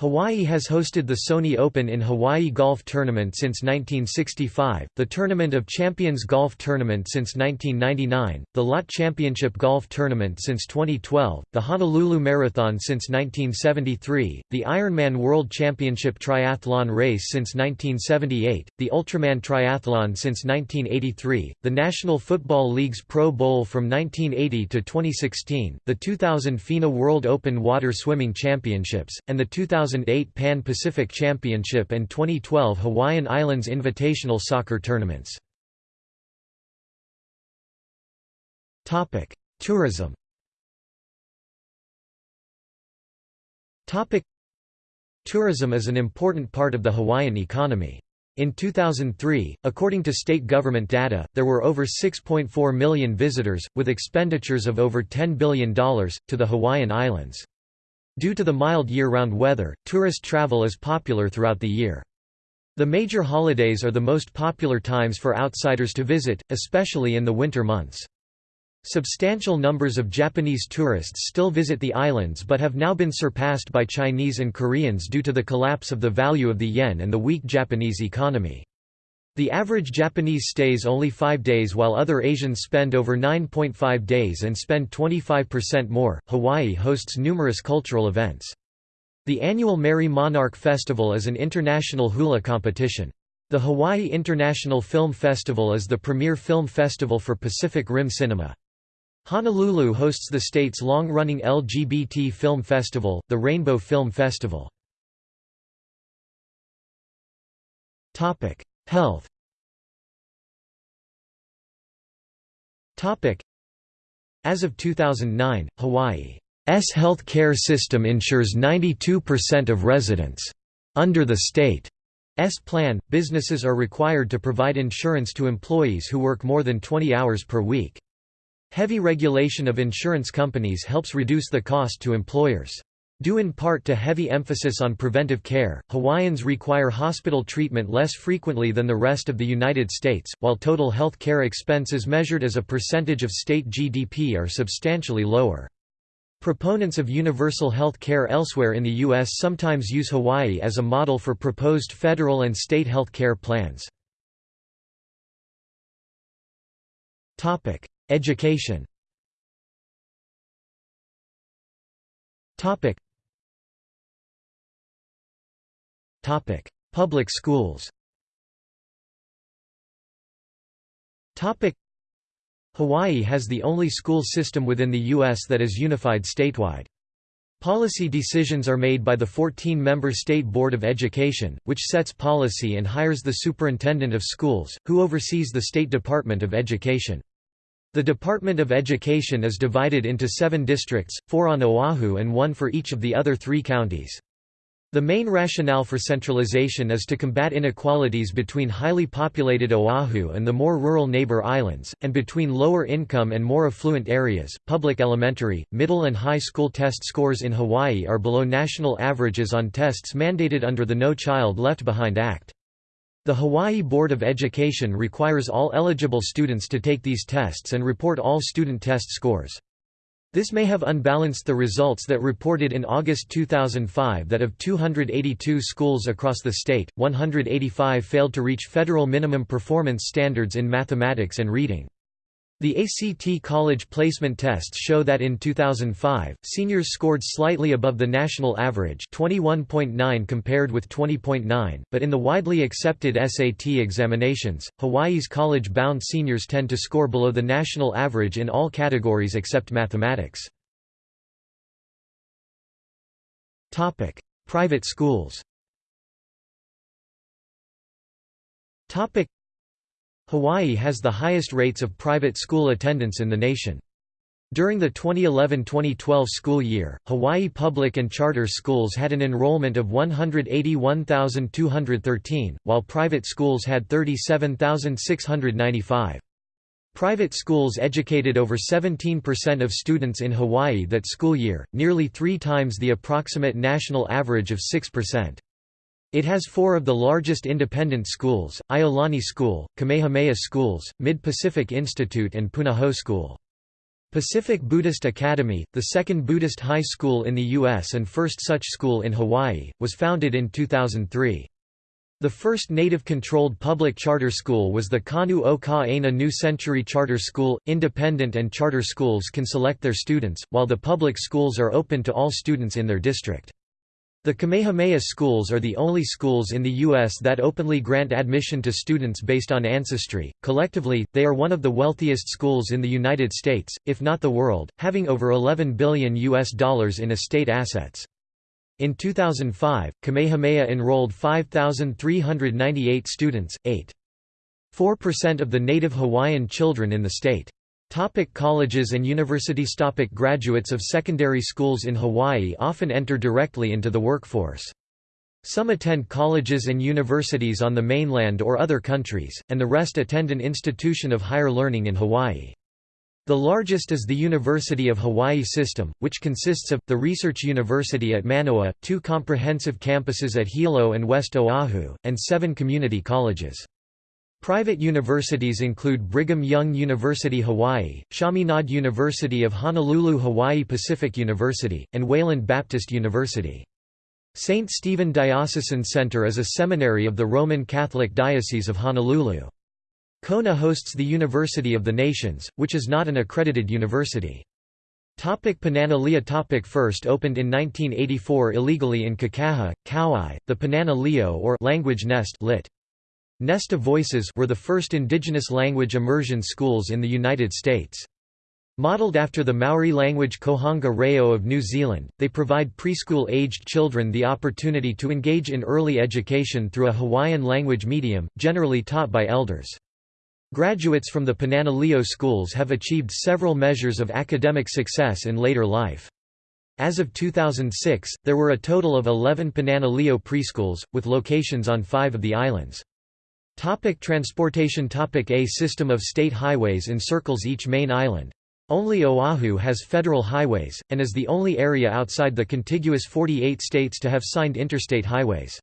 Hawaii has hosted the Sony Open in Hawaii Golf Tournament since 1965, the Tournament of Champions Golf Tournament since 1999, the Lot Championship Golf Tournament since 2012, the Honolulu Marathon since 1973, the Ironman World Championship Triathlon Race since 1978, the Ultraman Triathlon since 1983, the National Football League's Pro Bowl from 1980 to 2016, the 2000 FINA World Open Water Swimming Championships, and the 2000 2008 Pan-Pacific Championship and 2012 Hawaiian Islands Invitational Soccer tournaments. Tourism Tourism is an important part of the Hawaiian economy. In 2003, according to state government data, there were over 6.4 million visitors, with expenditures of over $10 billion, to the Hawaiian Islands. Due to the mild year-round weather, tourist travel is popular throughout the year. The major holidays are the most popular times for outsiders to visit, especially in the winter months. Substantial numbers of Japanese tourists still visit the islands but have now been surpassed by Chinese and Koreans due to the collapse of the value of the yen and the weak Japanese economy. The average Japanese stays only five days while other Asians spend over 9.5 days and spend 25% more. Hawaii hosts numerous cultural events. The annual Merrie Monarch Festival is an international hula competition. The Hawaii International Film Festival is the premier film festival for Pacific Rim cinema. Honolulu hosts the state's long-running LGBT film festival, the Rainbow Film Festival. Health As of 2009, Hawaii's health care system ensures 92% of residents. Under the state's plan, businesses are required to provide insurance to employees who work more than 20 hours per week. Heavy regulation of insurance companies helps reduce the cost to employers. Due in part to heavy emphasis on preventive care, Hawaiians require hospital treatment less frequently than the rest of the United States, while total health care expenses measured as a percentage of state GDP are substantially lower. Proponents of universal health care elsewhere in the U.S. sometimes use Hawaii as a model for proposed federal and state health care plans. Education Topic: Public schools. Topic: Hawaii has the only school system within the U.S. that is unified statewide. Policy decisions are made by the 14-member State Board of Education, which sets policy and hires the Superintendent of Schools, who oversees the State Department of Education. The Department of Education is divided into seven districts, four on Oahu and one for each of the other three counties. The main rationale for centralization is to combat inequalities between highly populated Oahu and the more rural neighbor islands, and between lower income and more affluent areas. Public elementary, middle, and high school test scores in Hawaii are below national averages on tests mandated under the No Child Left Behind Act. The Hawaii Board of Education requires all eligible students to take these tests and report all student test scores. This may have unbalanced the results that reported in August 2005 that of 282 schools across the state, 185 failed to reach federal minimum performance standards in mathematics and reading. The ACT college placement tests show that in 2005, seniors scored slightly above the national average 21.9 compared with 20.9, but in the widely accepted SAT examinations, Hawaii's college-bound seniors tend to score below the national average in all categories except mathematics. Private schools Hawaii has the highest rates of private school attendance in the nation. During the 2011–2012 school year, Hawaii public and charter schools had an enrollment of 181,213, while private schools had 37,695. Private schools educated over 17% of students in Hawaii that school year, nearly three times the approximate national average of 6%. It has four of the largest independent schools, Iolani School, Kamehameha Schools, Mid-Pacific Institute and Punahou School. Pacific Buddhist Academy, the second Buddhist high school in the U.S. and first such school in Hawaii, was founded in 2003. The first native-controlled public charter school was the Kanu o Ka New Century Charter School. Independent and charter schools can select their students, while the public schools are open to all students in their district. The Kamehameha schools are the only schools in the U.S. that openly grant admission to students based on ancestry. Collectively, they are one of the wealthiest schools in the United States, if not the world, having over 11 billion U.S. dollars in estate assets. In 2005, Kamehameha enrolled 5,398 students, 8.4% of the native Hawaiian children in the state. Topic colleges and universities Topic Graduates of secondary schools in Hawaii often enter directly into the workforce. Some attend colleges and universities on the mainland or other countries, and the rest attend an institution of higher learning in Hawaii. The largest is the University of Hawaii System, which consists of, the Research University at Manoa, two comprehensive campuses at Hilo and West Oahu, and seven community colleges. Private universities include Brigham Young University Hawaii, Chaminade University of Honolulu Hawaii Pacific University, and Wayland Baptist University. St. Stephen Diocesan Center is a seminary of the Roman Catholic Diocese of Honolulu. Kona hosts the University of the Nations, which is not an accredited university. Topic Punana Leo Topic First opened in 1984 illegally in Kekaha, Kauai, the Punana Leo or language nest lit. Nesta Voices were the first indigenous language immersion schools in the United States. Modeled after the Maori language Kohanga Reo of New Zealand, they provide preschool-aged children the opportunity to engage in early education through a Hawaiian language medium, generally taught by elders. Graduates from the Punana Leo schools have achieved several measures of academic success in later life. As of 2006, there were a total of 11 Punana Leo preschools, with locations on five of the islands. Topic transportation Topic A system of state highways encircles each main island. Only Oahu has federal highways, and is the only area outside the contiguous 48 states to have signed interstate highways.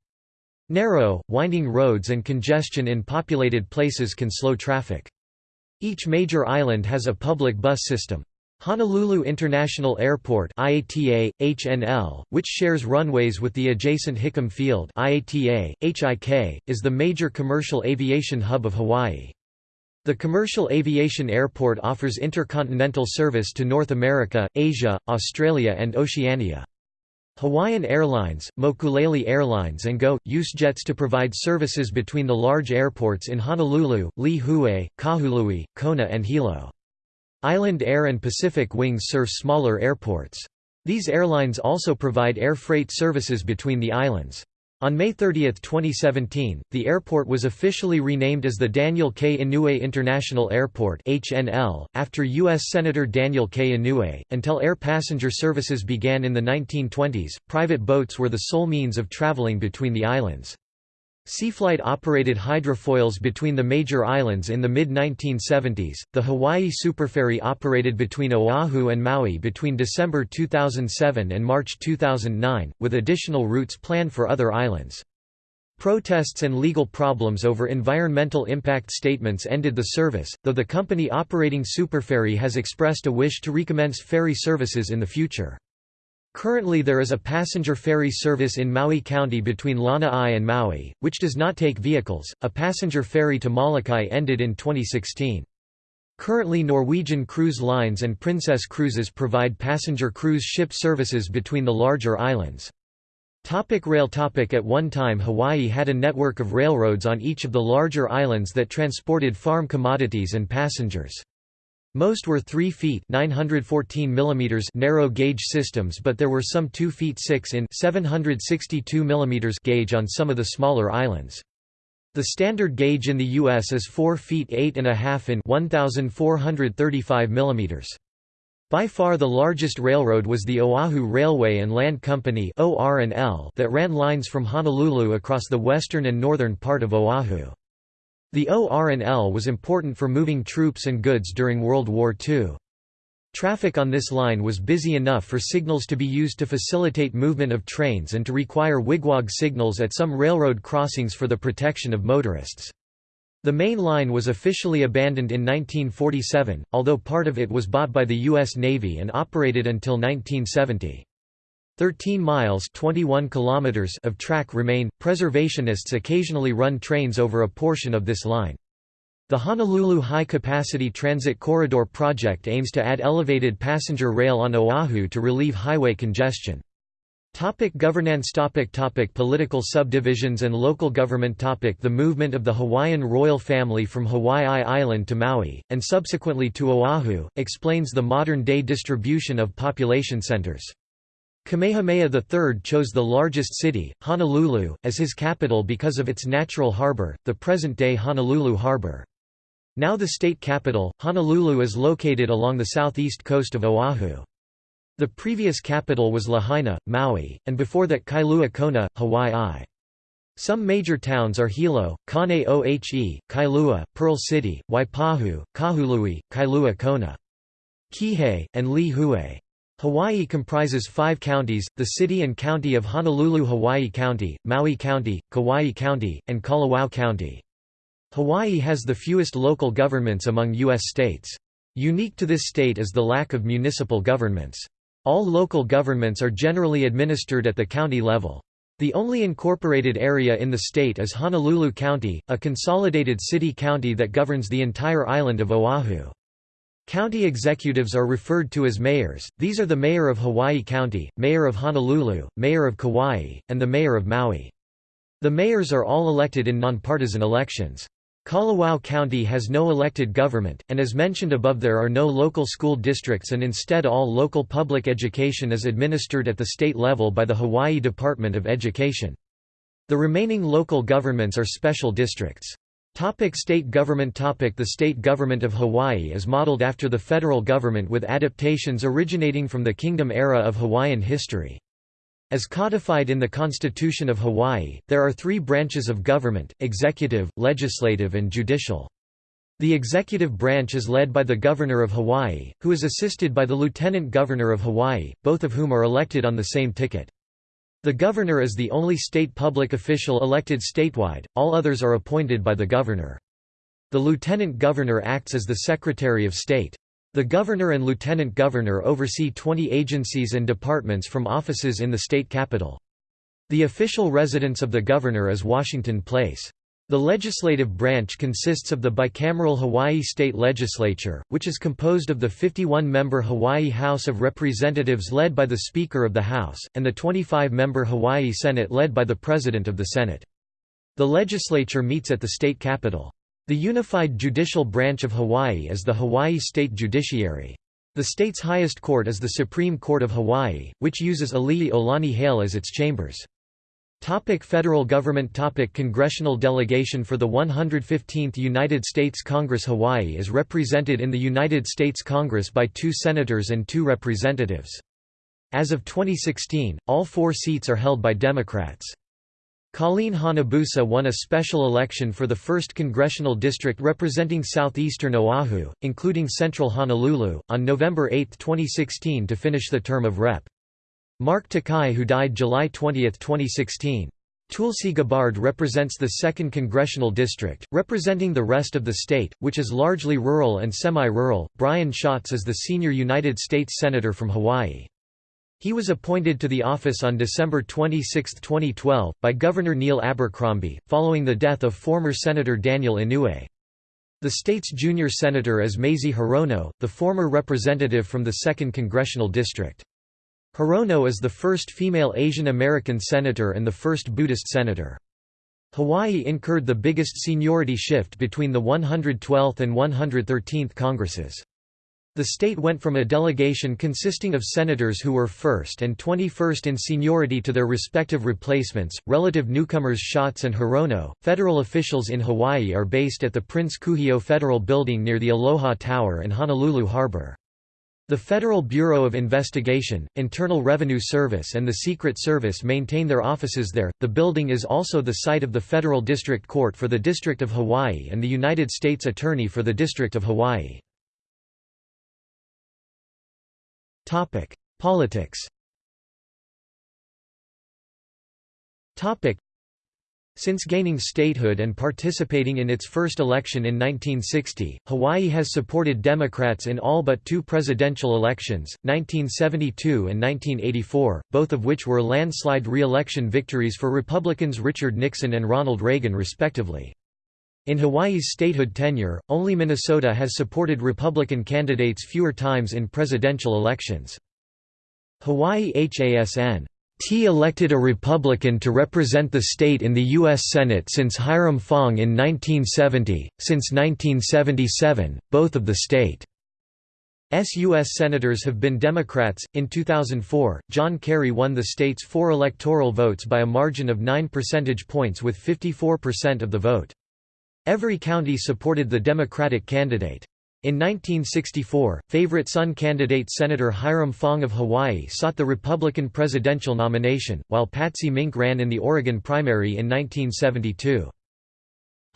Narrow, winding roads and congestion in populated places can slow traffic. Each major island has a public bus system. Honolulu International Airport IATA, HNL, which shares runways with the adjacent Hickam Field IATA, HIK, is the major commercial aviation hub of Hawaii. The commercial aviation airport offers intercontinental service to North America, Asia, Australia and Oceania. Hawaiian Airlines, Mokulele Airlines and Go, use jets to provide services between the large airports in Honolulu, Lihue, Kahului, Kona and Hilo. Island Air and Pacific Wings serve smaller airports. These airlines also provide air freight services between the islands. On May 30, 2017, the airport was officially renamed as the Daniel K. Inouye International Airport (HNL) after U.S. Senator Daniel K. Inouye. Until air passenger services began in the 1920s, private boats were the sole means of traveling between the islands. Seaflight operated hydrofoils between the major islands in the mid-1970s. The Hawaii Superferry operated between Oahu and Maui between December 2007 and March 2009, with additional routes planned for other islands. Protests and legal problems over environmental impact statements ended the service, though the company operating Superferry has expressed a wish to recommence ferry services in the future. Currently there is a passenger ferry service in Maui County between Lanai and Maui, which does not take vehicles. A passenger ferry to Molokai ended in 2016. Currently Norwegian Cruise Lines and Princess Cruises provide passenger cruise ship services between the larger islands. Topic rail topic At one time Hawaii had a network of railroads on each of the larger islands that transported farm commodities and passengers. Most were 3 feet 914 mm narrow gauge systems but there were some 2 feet 6 in 762 mm gauge on some of the smaller islands. The standard gauge in the U.S. is 4 feet 8 and a half in 1,435 millimeters. By far the largest railroad was the Oahu Railway and Land Company that ran lines from Honolulu across the western and northern part of Oahu. The OR&L was important for moving troops and goods during World War II. Traffic on this line was busy enough for signals to be used to facilitate movement of trains and to require wigwag signals at some railroad crossings for the protection of motorists. The main line was officially abandoned in 1947, although part of it was bought by the U.S. Navy and operated until 1970. 13 miles 21 kilometers of track remain. Preservationists occasionally run trains over a portion of this line. The Honolulu High Capacity Transit Corridor project aims to add elevated passenger rail on Oahu to relieve highway congestion. Topic governance topic topic Political subdivisions and local government topic The movement of the Hawaiian royal family from Hawaii Island to Maui, and subsequently to Oahu, explains the modern-day distribution of population centers. Kamehameha III chose the largest city, Honolulu, as his capital because of its natural harbor, the present-day Honolulu Harbor. Now the state capital, Honolulu is located along the southeast coast of Oahu. The previous capital was Lahaina, Maui, and before that Kailua Kona, Hawaii. Some major towns are Hilo, Kane-Ohe, Kailua, Pearl City, Waipahu, Kahului, Kailua Kona. Kihei, and Lihue. Hawaii comprises five counties, the city and county of Honolulu Hawaii County, Maui County, Kauai County, and Kalawao County. Hawaii has the fewest local governments among U.S. states. Unique to this state is the lack of municipal governments. All local governments are generally administered at the county level. The only incorporated area in the state is Honolulu County, a consolidated city-county that governs the entire island of Oahu. County executives are referred to as mayors, these are the Mayor of Hawaii County, Mayor of Honolulu, Mayor of Kauai, and the Mayor of Maui. The mayors are all elected in nonpartisan elections. Kalawao County has no elected government, and as mentioned above there are no local school districts and instead all local public education is administered at the state level by the Hawaii Department of Education. The remaining local governments are special districts. Topic state government topic The state government of Hawaii is modeled after the federal government with adaptations originating from the kingdom era of Hawaiian history. As codified in the Constitution of Hawaii, there are three branches of government, executive, legislative and judicial. The executive branch is led by the Governor of Hawaii, who is assisted by the Lieutenant Governor of Hawaii, both of whom are elected on the same ticket. The governor is the only state public official elected statewide, all others are appointed by the governor. The lieutenant governor acts as the Secretary of State. The governor and lieutenant governor oversee 20 agencies and departments from offices in the state capital. The official residence of the governor is Washington Place. The legislative branch consists of the bicameral Hawaii State Legislature, which is composed of the 51-member Hawaii House of Representatives led by the Speaker of the House, and the 25-member Hawaii Senate led by the President of the Senate. The legislature meets at the state capitol. The unified judicial branch of Hawaii is the Hawaii State Judiciary. The state's highest court is the Supreme Court of Hawaii, which uses Ali'i Olani Hale as its chambers. Topic federal government Topic Congressional delegation for the 115th United States Congress Hawaii is represented in the United States Congress by two senators and two representatives. As of 2016, all four seats are held by Democrats. Colleen Hanabusa won a special election for the 1st Congressional District representing southeastern Oahu, including central Honolulu, on November 8, 2016 to finish the term of Rep. Mark Takai who died July 20, 2016. Tulsi Gabbard represents the 2nd Congressional District, representing the rest of the state, which is largely rural and semi-rural. Brian Schatz is the senior United States Senator from Hawaii. He was appointed to the office on December 26, 2012, by Governor Neil Abercrombie, following the death of former Senator Daniel Inouye. The state's junior senator is Mazie Hirono, the former representative from the 2nd Congressional District. Hirono is the first female Asian American senator and the first Buddhist senator. Hawaii incurred the biggest seniority shift between the 112th and 113th Congresses. The state went from a delegation consisting of senators who were first and 21st in seniority to their respective replacements, relative newcomers Schatz and Hirono. Federal officials in Hawaii are based at the Prince Kuhio Federal Building near the Aloha Tower and Honolulu Harbor. The Federal Bureau of Investigation, Internal Revenue Service, and the Secret Service maintain their offices there. The building is also the site of the Federal District Court for the District of Hawaii and the United States Attorney for the District of Hawaii. Topic: Politics. Topic: Since gaining statehood and participating in its first election in 1960, Hawaii has supported Democrats in all but two presidential elections, 1972 and 1984, both of which were landslide re-election victories for Republicans Richard Nixon and Ronald Reagan respectively. In Hawaii's statehood tenure, only Minnesota has supported Republican candidates fewer times in presidential elections. Hawaii HASN T elected a Republican to represent the state in the U.S. Senate since Hiram Fong in 1970. Since 1977, both of the state's U.S. senators have been Democrats. In 2004, John Kerry won the state's four electoral votes by a margin of 9 percentage points with 54% of the vote. Every county supported the Democratic candidate. In 1964, favorite son candidate Senator Hiram Fong of Hawaii sought the Republican presidential nomination, while Patsy Mink ran in the Oregon primary in 1972.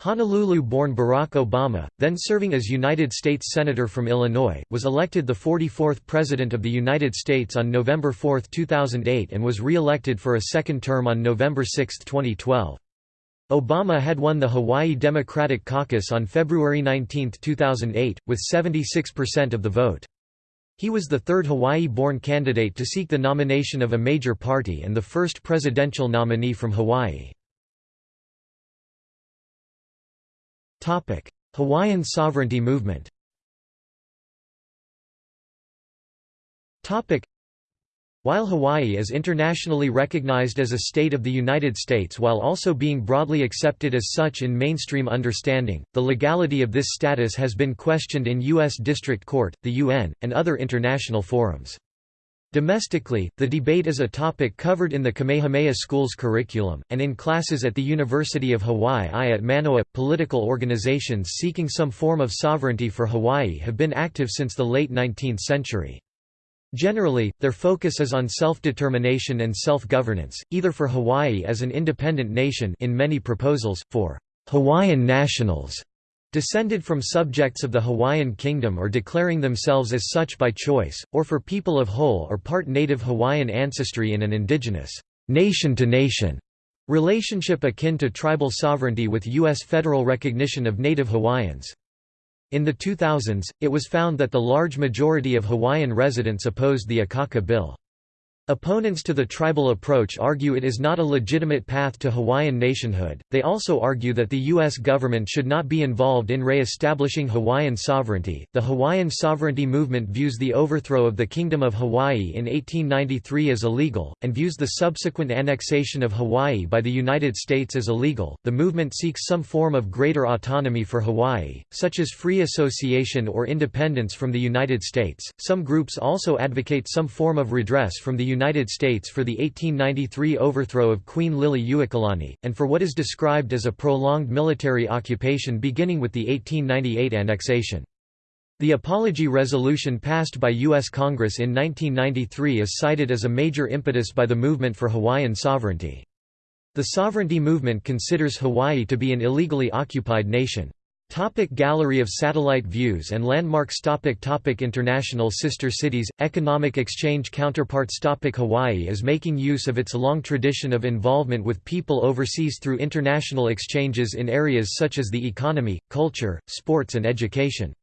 Honolulu-born Barack Obama, then serving as United States Senator from Illinois, was elected the 44th President of the United States on November 4, 2008 and was re-elected for a second term on November 6, 2012. Obama had won the Hawaii Democratic Caucus on February 19, 2008, with 76% of the vote. He was the third Hawaii-born candidate to seek the nomination of a major party and the first presidential nominee from Hawaii. Hawaiian sovereignty movement while Hawaii is internationally recognized as a state of the United States while also being broadly accepted as such in mainstream understanding, the legality of this status has been questioned in U.S. District Court, the UN, and other international forums. Domestically, the debate is a topic covered in the Kamehameha School's curriculum, and in classes at the University of Hawaii at Manoa. Political organizations seeking some form of sovereignty for Hawaii have been active since the late 19th century. Generally, their focus is on self-determination and self-governance, either for Hawaii as an independent nation in many proposals, for Hawaiian nationals descended from subjects of the Hawaiian kingdom or declaring themselves as such by choice, or for people of whole or part native Hawaiian ancestry in an indigenous nation-to-nation -nation relationship akin to tribal sovereignty with U.S. federal recognition of native Hawaiians. In the 2000s, it was found that the large majority of Hawaiian residents opposed the Akaka Bill. Opponents to the tribal approach argue it is not a legitimate path to Hawaiian nationhood. They also argue that the U.S. government should not be involved in re establishing Hawaiian sovereignty. The Hawaiian sovereignty movement views the overthrow of the Kingdom of Hawaii in 1893 as illegal, and views the subsequent annexation of Hawaii by the United States as illegal. The movement seeks some form of greater autonomy for Hawaii, such as free association or independence from the United States. Some groups also advocate some form of redress from the United States for the 1893 overthrow of Queen Liliuokalani, and for what is described as a prolonged military occupation beginning with the 1898 annexation. The Apology Resolution passed by U.S. Congress in 1993 is cited as a major impetus by the movement for Hawaiian sovereignty. The sovereignty movement considers Hawaii to be an illegally occupied nation. Topic Gallery of satellite views and landmarks topic topic International sister cities, economic exchange counterparts topic Hawaii is making use of its long tradition of involvement with people overseas through international exchanges in areas such as the economy, culture, sports and education.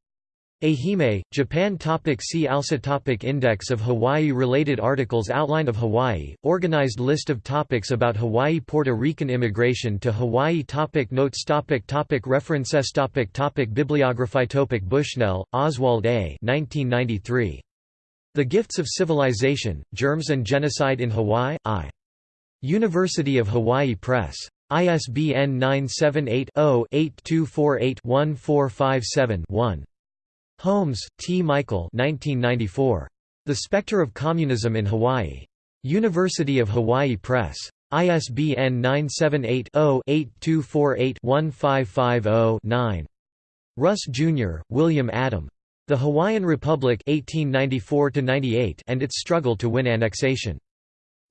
Ehime, Japan topic See also topic Index of Hawaii-related articles Outline of Hawaii, organized list of topics about Hawaii Puerto Rican immigration to Hawaii topic Notes topic topic References topic topic Bibliography topic Bushnell, Oswald A. 1993. The Gifts of Civilization, Germs and Genocide in Hawaii, I. University of Hawaii Press. ISBN 978 0 8248 1457 1. Holmes, T. Michael 1994. The Spectre of Communism in Hawaii. University of Hawaii Press. ISBN 978-0-8248-1550-9. Russ, Jr., William Adam. The Hawaiian Republic 1894 and its struggle to win annexation.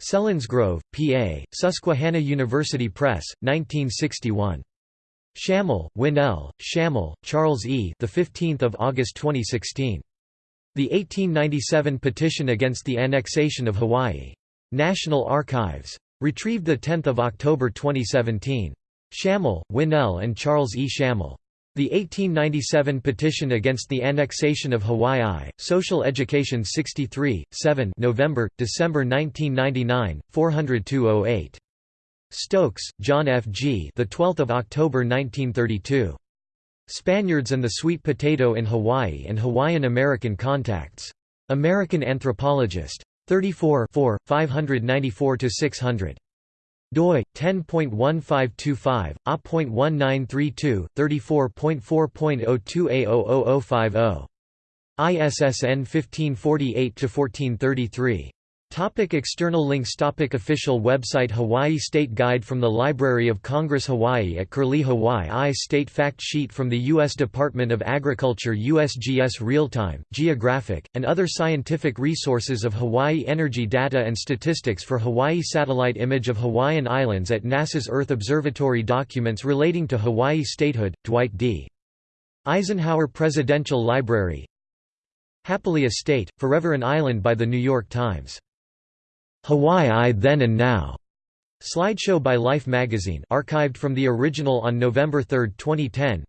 Selinsgrove, PA, Susquehanna University Press, 1961. Schamel, Wynell, Schamel, Charles E. The 15th of August 2016. The 1897 petition against the annexation of Hawaii. National Archives. Retrieved 10 October 2017. Schamel, Wynell and Charles E. Schamel. The 1897 petition against the annexation of Hawaii Social Education 63, 7 November, December 1999, 40208. Stokes, John F. G. The 12th of October 1932. Spaniards and the Sweet Potato in Hawaii and Hawaiian American Contacts. American Anthropologist. 34 594–600 doi 10.1525 a.1932 34.4.02a00050 ISSN 1548 to 1433 Topic external links Topic Official website Hawaii State Guide from the Library of Congress Hawaii at Curlie Hawaii State Fact Sheet from the U.S. Department of Agriculture USGS Real-Time, Geographic, and other scientific resources of Hawaii Energy data and statistics for Hawaii Satellite image of Hawaiian Islands at NASA's Earth Observatory Documents relating to Hawaii statehood, Dwight D. Eisenhower Presidential Library Happily a State, Forever an Island by The New York Times Hawaii Then and Now. Slideshow by Life magazine archived from the original on November 3, 2010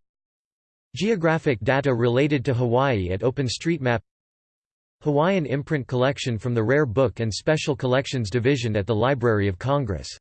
Geographic data related to Hawaii at OpenStreetMap Hawaiian imprint collection from the Rare Book and Special Collections Division at the Library of Congress